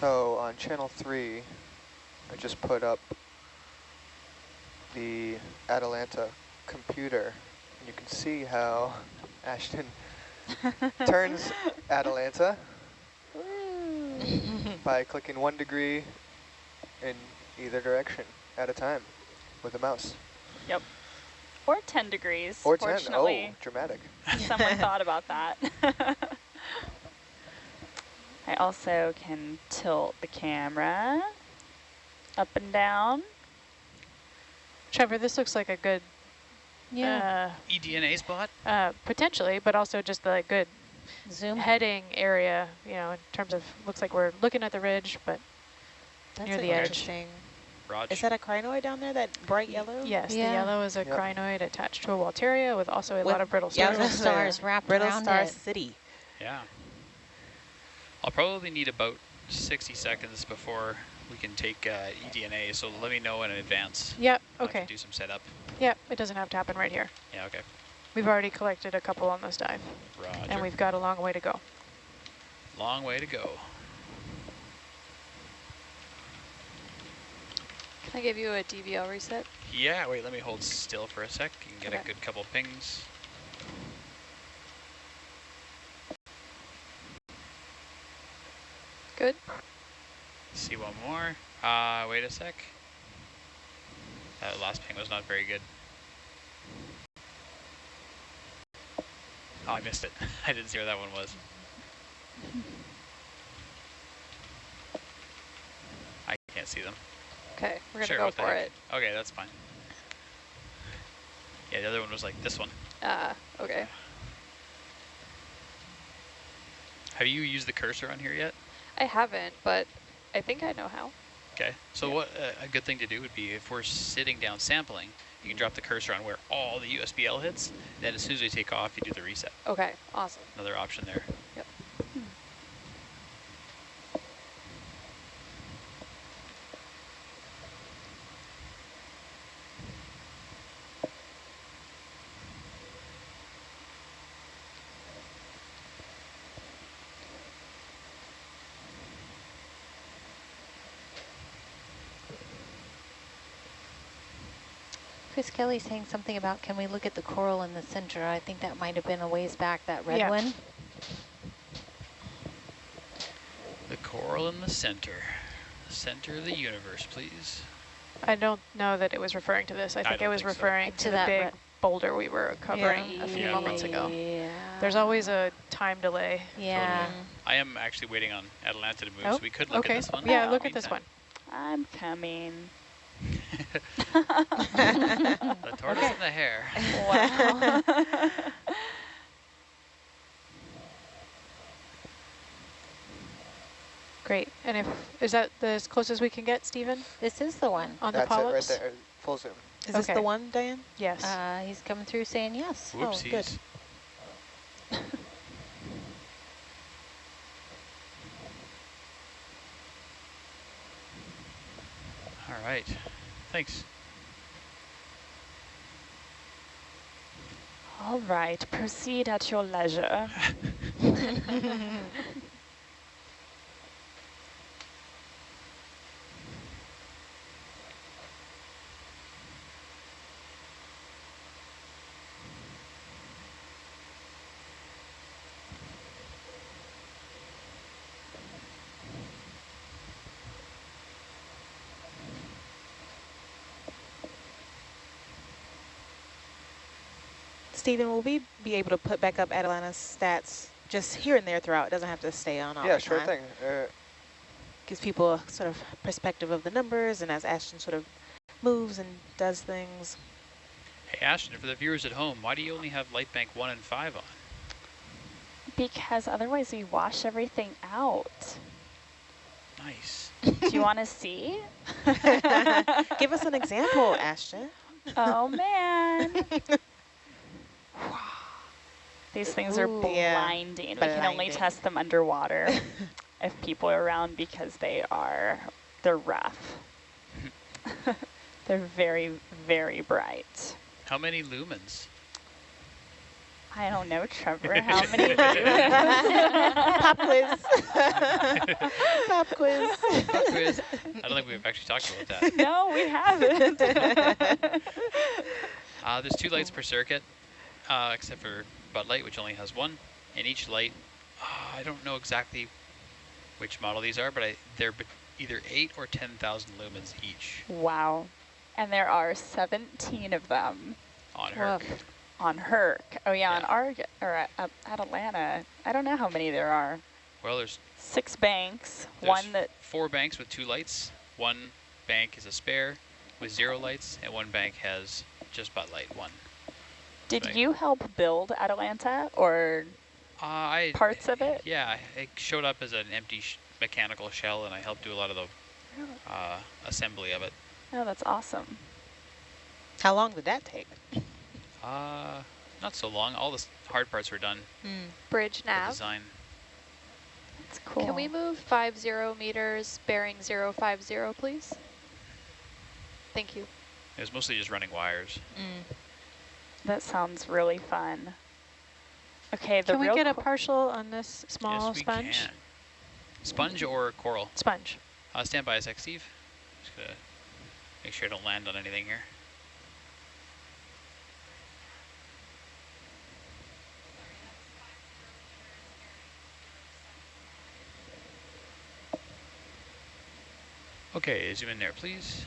So on channel three, I just put up the Atalanta computer. And you can see how Ashton turns Atalanta. by clicking one degree in either direction at a time with a mouse. Yep. Or 10 degrees. Or 10. Oh, dramatic. someone thought about that. I also can tilt the camera up and down. Trevor, this looks like a good, Yeah. eDNA spot? uh, uh, potentially, but also just the good Zoom. heading area, you know, in terms of, looks like we're looking at the ridge, but That's Near an the edge. interesting. Raj. Is that a crinoid down there, that bright yellow? yes, Yeah. the yellow is a Yep. crinoid attached to a Walteria with also a With lot of brittle Yeah, I stars. was Brittle gonna stars wrapped Brittle around Star it. City. Yeah. I'll probably need about 60 seconds before we can take uh, eDNA, so let me know in advance. Yep, I'll have to okay. do some setup. Yep, it doesn't have to happen right here. Yeah, okay. We've already collected a couple on this dive, Roger. and we've got a long way to go. Long way to go. Can I give you a DVL reset? Yeah, wait, let me hold still for a sec. You can get a good couple pings. Good. See one more. Uh, wait a sec. That last ping was not very good. Oh, I missed it. I didn't see where that one was. I can't see them. Okay, we're gonna Sure, go for it. Okay, that's fine. Yeah, the other one was like this one. Ah, okay. Have you used the cursor on here yet? I haven't, but I think I know how. Okay, so Yeah. what uh, a good thing to do would be if we're sitting down sampling, you can drop the cursor on where all the USBL hits, then as soon as we take off, you do the reset. Okay, awesome. Another option there. Chris Kelly saying something about can we look at the coral in the center? I think that might have been a ways back, that red Yeah. one. The coral in the center. The center of the universe, please. I don't know that it was referring to this. I think it was think so. referring To to, the that big boulder we were covering a few Yeah. moments ago. Yeah. There's always a time delay. Yeah. Totally. I am actually waiting on Atalanta to move, Oh, so we could look okay. at this one. Yeah, in look at this one. I'm coming. the tortoise and the hare. Wow. Great. And if is that the as close as we can get, Stephen, This is the one. on the That's it right there. Full zoom. Is this the one, Diane? Yes. Uh, he's coming through saying yes. Oh, good. Whoopsies. All right. Thanks. All right, proceed at your leisure. Stephen, will we be able to put back up Atalanta's stats just here and there throughout? It doesn't have to stay on all yeah, the sure time. thing. Uh, Gives people a sort of perspective of the numbers and as Ashton sort of moves and does things. Hey, Ashton, for the viewers at home, why do you only have light bank 1 and 5 on? Because otherwise we wash everything out. Nice. Do you want to see? Give us an example, Ashton. Oh, man. These things are Ooh. Yeah. blinding. We can only test them underwater if people are around because they are, they're rough. they're very, very bright. How many lumens? I don't know, Trevor, how many? Pop quiz. Pop quiz. Pop quiz. I don't think we've actually talked about that. no, we haven't. Uh, there's two lights per circuit, uh, except for Bud Light, which only has one. And each light, uh, I don't know exactly which model these are, but I, they're either 8 or 10,000 lumens each Wow. And there are 17 of them on Herc. on Herc. Oh yeah, on Yeah. Arg or at, at Atalanta. I don't know how many there are. Well, there's, Six banks, there's one that four banks with two lights. One bank is a spare with zero lights, and one bank has just butt light one. Did Bank. you help build Atalanta or Uh, I parts of it? Yeah, it showed up as an empty sh mechanical shell, and I helped do a lot of the uh, assembly of it. Oh, that's awesome. How long did that take? Uh, not so long. All the hard parts were done. Bridge The nav. design. That's cool. Can we move 50 meters bearing 050, please? Thank you. It was mostly just running wires. That sounds really fun. Okay, the Can we get a partial on this small yes, we sponge? can. Sponge or coral? Sponge. Uh, stand by a sec, Steve. Just gonna make sure I don't land on anything here. Okay, zoom in there, please.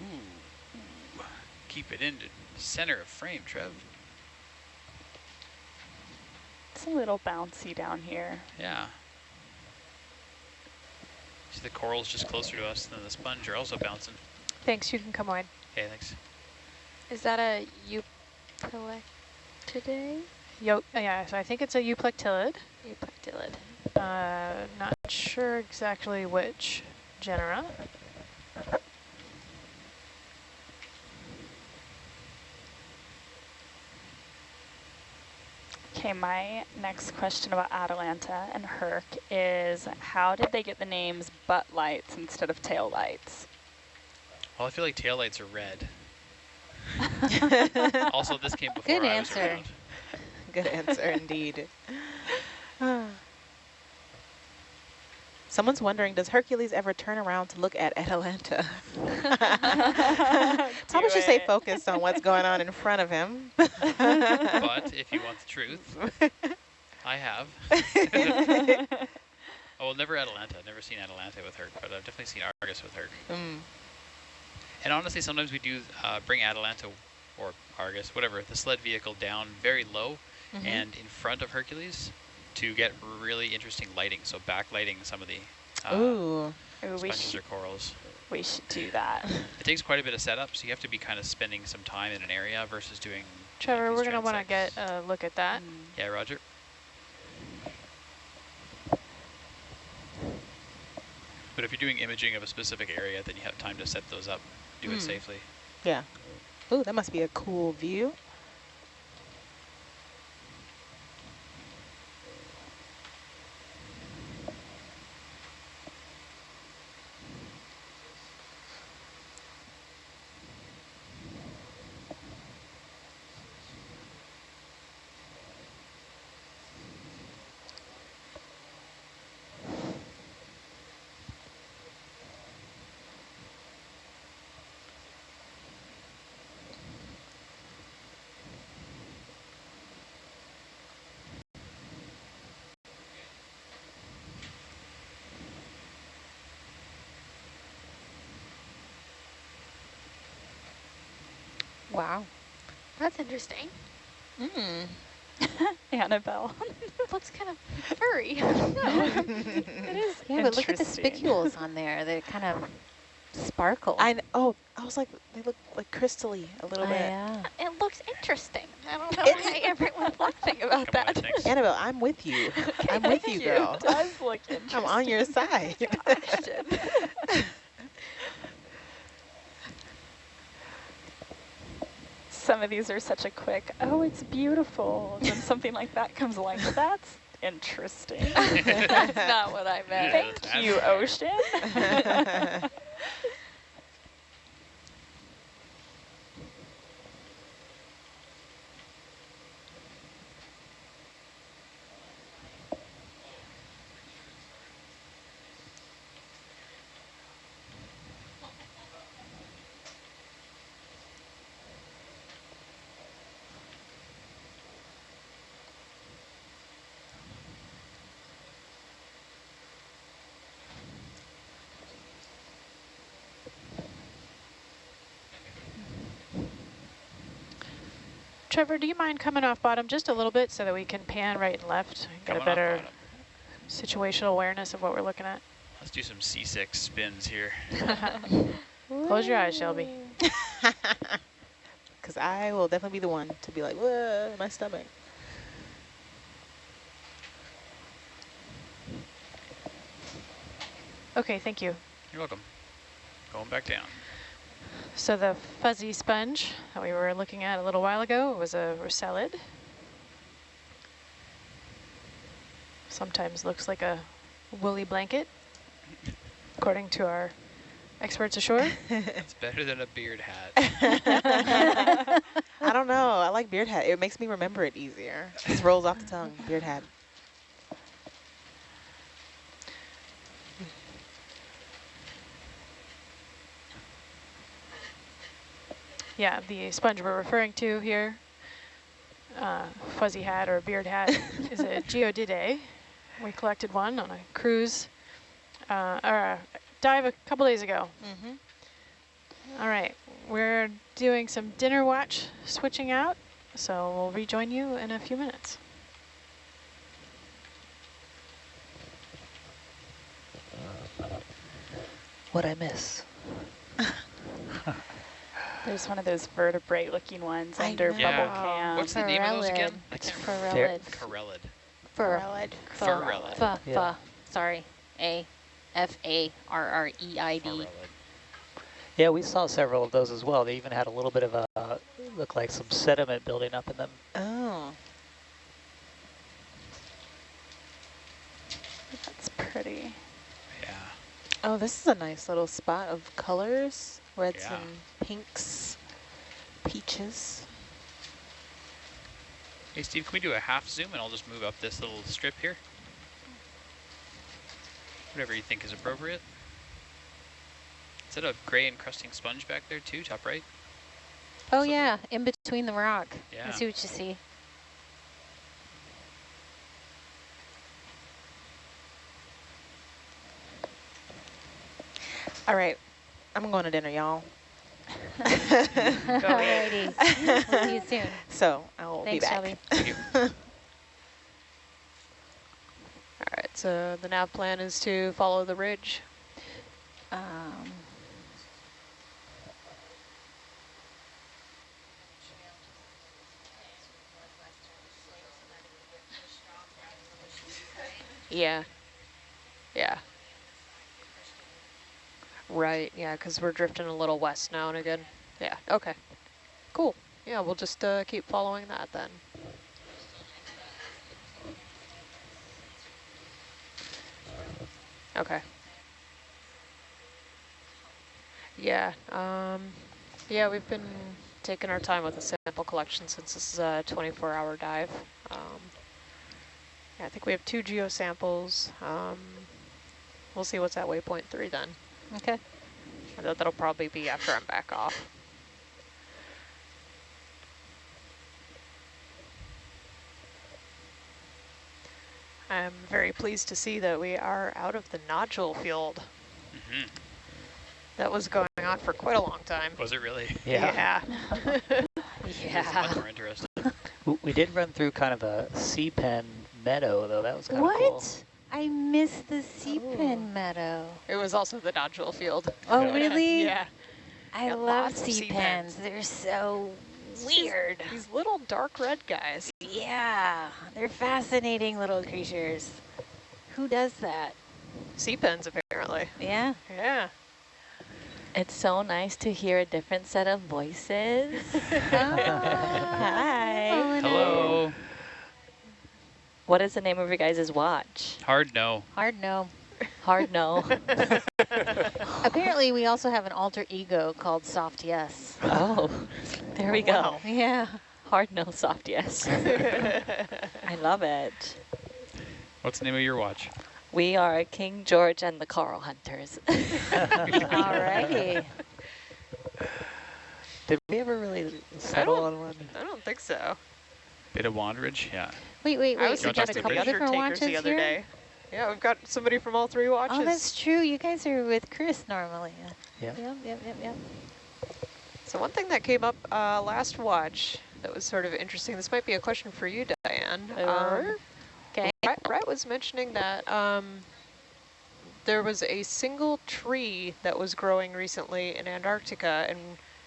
Ooh, ooh. Keep it in the center of frame, Trev. It's a little bouncy down here. Yeah. See the coral's just closer to us than the sponge are also bouncing. Thanks, you can come wide. Okay, thanks. Is that a euplectid? Yo, yeah, so I think it's a euplectellid. Euplectellid. Uh, not sure exactly which genera. Okay, my next question about Atalanta and Herc is how did they get the names butt lights instead of tail lights? Well, I feel like tail lights are red. also, this came before Good I was answer. around. Good answer indeed. Someone's wondering, does Hercules ever turn around to look at Atalanta? Probably should stay focused on what's going on in front of him. If you want the truth, I have. oh, well, never Atalanta. I've never seen Atalanta with her, but I've definitely seen Argus with her. Mm. And honestly, sometimes we do uh, bring Atalanta or Argus, whatever, the sled vehicle down very low Mhm. and in front of Hercules to get really interesting lighting. So backlighting some of the uh, Ooh. Ooh, sponges or corals. we should do that. It takes quite a bit of setup, so you have to be kind of spending some time in an area versus doing. Trevor, we're going to want to get a look at that. Mm. Yeah, Roger. But if you're doing imaging of a specific area, then you have time to set those up, do Hmm. it safely. Yeah. Ooh, that must be a cool view. Wow. That's interesting. Mm. Annabelle. Looks kind of furry. it is Yeah, but look at the spicules on there. They kind of sparkle. I kn- oh, I was like, they look like crystally a little Oh, bit. yeah. it looks interesting. I don't know It- why everyone's laughing about Come that. thanks. Annabelle, I'm with you. I'm with you, girl. It does look interesting. I'm on your side. Of these are such a quick, oh, it's beautiful. Then something like that comes along. That's interesting. That's not what I meant. Yeah, Thank you. Ocean. Trevor, do you mind coming off bottom just a little bit so that we can pan right and left and get Coming a better situational awareness of what we're looking at? Let's do some C6 spins here. Close your eyes, Shelby. Because I will definitely be the one to be like, whoa, my stomach. Okay, thank you. You're welcome. Going back down. So the fuzzy sponge that we were looking at a little while ago was a Rossellid. Sometimes looks like a woolly blanket, according to our experts ashore. It's better than a beard hat. I don't know. I like beard hat. It makes me remember it easier. Just rolls off the tongue. Beard hat. Yeah, the sponge we're referring to here, uh, fuzzy hat or beard hat, is a geodiid. We collected one on a cruise, uh, or a dive a couple days ago. Mm-hmm. All right, we're doing some dinner watch switching out, so we'll rejoin you in a few minutes. What I miss? There's one of those vertebrate looking ones I under know. bubble cam. What's the name of those again? I It's can't Farreid. Corellid. Fur. Fur. Farreid. Fa, Yeah. sorry. A, F, A, R, R, E, I, D. Yeah, we saw several of those as well. They even had a little bit of a, look like some sediment building up in them. Oh. That's pretty. Yeah. Oh, this is a nice little spot of colors. Reds Yeah. and pinks, peaches. Hey, Steve, can we do a half zoom and I'll just move up this little strip here? Whatever you think is appropriate. Is that a gray encrusting sponge back there too, top right? Oh Something- yeah, in between the rock. Yeah. I see what you see. All right, I'm going to dinner, y'all. Alrighty. we'll see you soon. So I'll Thanks, be back. Shelby. Thank you. All right, so the nav plan is to follow the ridge. Um, Yeah. Yeah. Right, yeah, because we're drifting a little west now and again. Yeah, okay. Cool. Yeah, we'll just uh, keep following that then. Okay. Yeah, um, yeah, we've been taking our time with the sample collection since this is a 24-hour dive. Um, yeah, I think we have two geo samples. Um, we'll see what's at waypoint three then. Okay. That, that'll probably be after I'm back off. I'm very pleased to see that we are out of the nodule field. hmm That was going on for quite a long time. Was it really? Yeah. Yeah. much more interesting. We did run through kind of a sea pen meadow, though. That was kind of cool. What? I miss the sea pen meadow. It was also the nodule field. Oh, Yeah. really? Yeah. I Got love sea sea pens. pens. They're so weird. These little dark red guys. Yeah, they're fascinating little creatures. Who does that? Sea pens, apparently. Yeah. Yeah. It's so nice to hear a different set of voices. Oh, hi. Hello. What is the name of your guys' watch? Hard no. Hard no. Hard no. Apparently, we also have an alter ego called Soft Yes. oh, there we go. Wow. Yeah. Hard no, soft yes. I love it. What's the name of your watch? We are King George and the Coral Hunters. Alrighty. Did we ever really settle on one? I don't think so. Bit of Wanderage? Yeah. Wait, wait, I wait. was You We want got a couple bridge? different takers watches the other here? day. Yeah, we've got somebody from all three watches. Oh, that's true. You guys are with Chris normally. Yeah. Yep, yep, yep, yep. So one thing that came up uh, last watch that was sort of interesting. This might be a question for you, Diane. Um, okay. Brett, Brett was mentioning that um, there was a single tree that was growing recently in Antarctica, and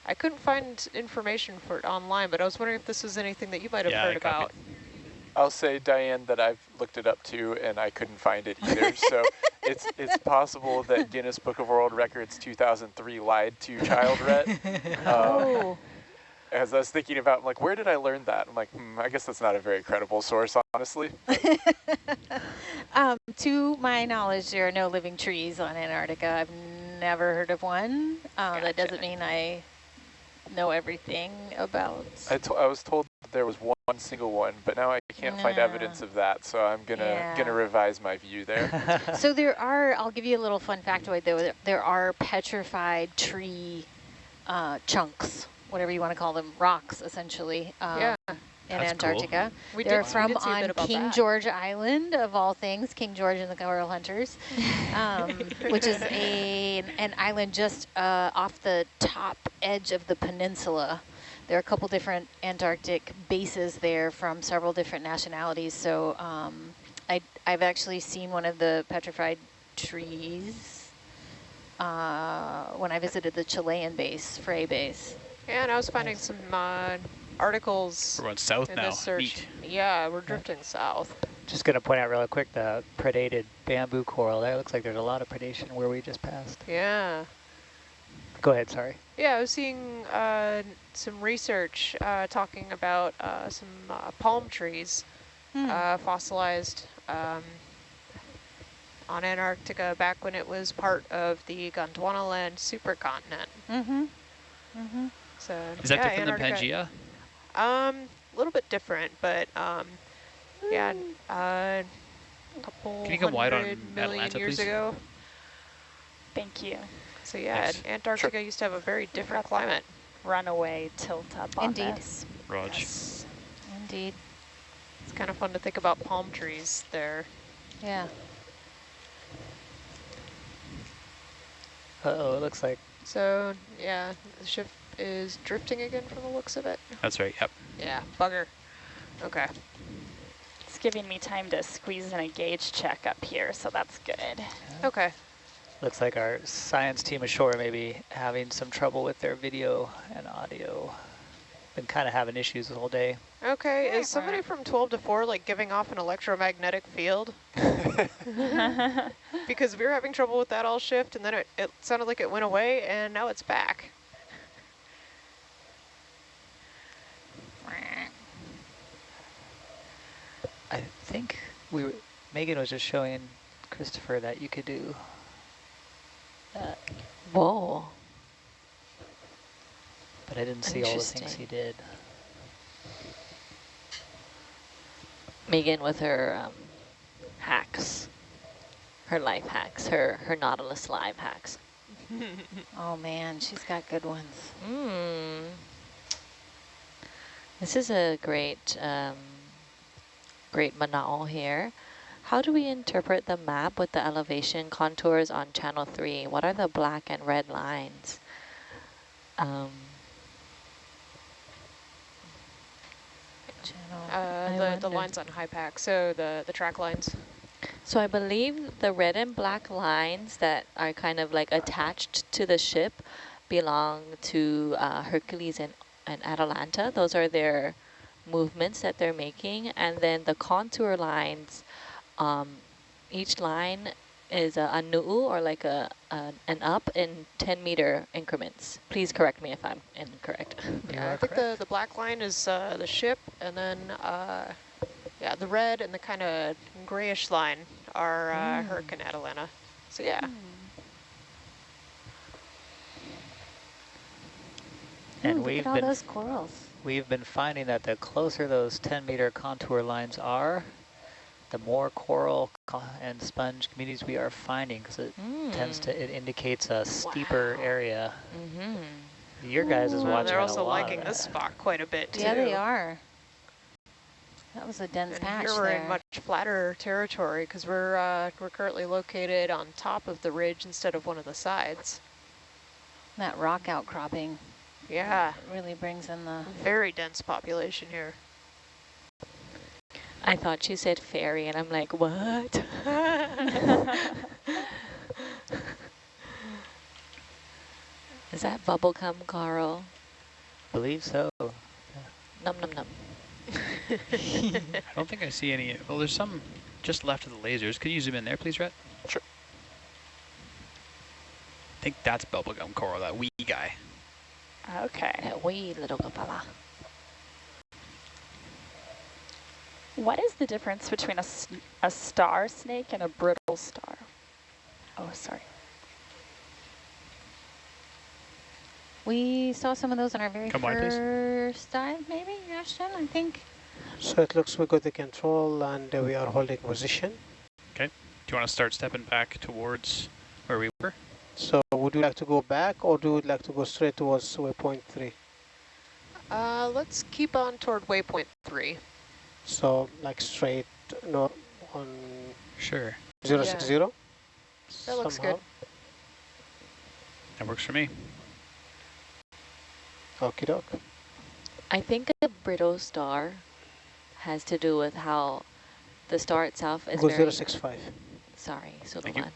I couldn't find information for it online, but I was wondering if this was anything that you might have Yeah, heard I copied. about. I'll say, Diane, that I've looked it up too, and I couldn't find it either. so it's it's possible that Guinness Book of World Records 2003 lied to Child Ret. Um, Oh. as I was thinking about, I'm like, where did I learn that? I'm like, hmm, I guess that's not a very credible source, honestly. Um, to my knowledge, there are no living trees on Antarctica. I've never heard of one. Uh, That doesn't mean I know everything about. I, I was told there was one, one single one, but now I can't find evidence of that, so I'm gonna Yeah. gonna revise my view there. so there are, I'll give you a little fun factoid though, there, there are petrified tree uh, chunks, whatever you want to call them, rocks essentially, um, Yeah. in That's cool. Antarctica. We They're did- we from did see a bit on King that. George Island, of all things, King George and the Coral Hunters, um, which is a an island just uh, off the top edge of the peninsula. There are a couple different Antarctic bases there from several different nationalities. So um, I, I've actually seen one of the petrified trees uh, when I visited the Chilean base, Frei base. Yeah, and I was finding some uh, articles We're going south in now. this search. Yeah, we're drifting south. Just going to point out real quick the predated bamboo coral. There looks like there's a lot of predation where we just passed. Yeah. Go ahead, sorry. Yeah, I was seeing uh, some research uh, talking about uh, some uh, palm trees Hmm. uh, fossilized um, on Antarctica back when it was part of the Gondwanaland supercontinent. Mm-hmm. Mm-hmm. So Is that yeah, different than Antarctica- Pangea? Um, a little bit different, but um, yeah, uh, a couple Can you come wide on hundred million Atalanta, years please? ago. Thank you. So yeah, Yes. Antarctica used to have a very different climate. Runaway tilt up on Indeed. this. Raj. Yes. Indeed. It's kind of fun to think about palm trees there. Yeah. Uh-oh, it looks like So yeah, the ship is drifting again from the looks of it. That's right, yep. Yeah, bugger. Okay. It's giving me time to squeeze in a gauge check up here, so that's good. Okay. Looks like our science team ashore may be having some trouble with their video and audio. Been kind of having issues the whole day. Okay, is somebody from 12 to 4 like giving off an electromagnetic field? because we were having trouble with that all shift and then it, it sounded like it went away and now it's back. I think we were, Megan was just showing Christopher that you could do that, Whoa. but I didn't see all the things he did. Megan with her um, hacks, her life hacks, her, her Nautilus live hacks. Oh man, she's got good ones. Mm. This is a great, um, great manao here. How do we interpret the map with the elevation contours on channel three? What are the black and red lines? Um. Uh, the, the lines on HYPACK, so the, the track lines. So I believe the red and black lines that are kind of like attached to the ship belong to uh, Hercules and, and Atalanta. Those are their movements that they're making. And then the contour lines, um, each line is a, a nu'u or like a, a an up in 10 meter increments. Please correct me if I'm incorrect. Yeah, I think the, the black line is uh, the ship, and then uh, yeah, the red and the kind of grayish line are uh, Herc and Atalanta. So yeah, And Ooh, we've look at all been those corals. we've been finding that the closer those 10 meter contour lines are, the more coral and sponge communities we are finding because it tends Mm. to it indicates a steeper Wow. area. Mm-hmm. Your guys is Well, watching they're a also lot liking this spot quite a bit too. Yeah, they are. That was a dense And patch here we're there. in much flatter territory because we're uh, we're currently located on top of the ridge instead of one of the sides. that rock outcropping Yeah, Really brings in the... very dense population here. I thought she said fairy, and I'm like, what? Is that bubblegum coral? believe so. Num num num. I don't think I see any. Well, there's some just left of the lasers. Could you zoom in there, please, Rhett? Sure. I think that's bubblegum coral, that wee guy. Okay. That wee little fella. What is the difference between a, a star snake and a brittle star? Oh, sorry. We saw some of those on our very Come wide, please. first dive, maybe, Ashton, I think. So it looks we got the control and uh, we are holding position. Okay. Do you want to start stepping back towards where we were? So would you like to go back or do you like to go straight towards waypoint three? Uh, let's keep on toward waypoint three. So like straight no on Sure. zero six zero. That looks good. That works for me. Okie doke. I think a brittle star has to do with how the star itself is Go very... zero six five. Sorry, so the Thank you. one.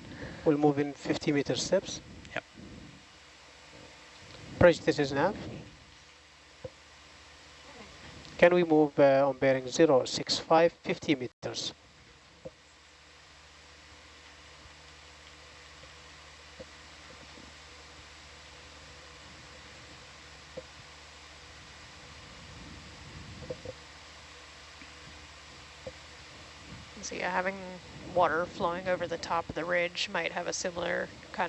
We'll move in 50 meter steps. Yep. Bridge, this is nav. Can we move uh, on bearing 065, 50 meters? So yeah, having water flowing over the top of the ridge might have a similar kind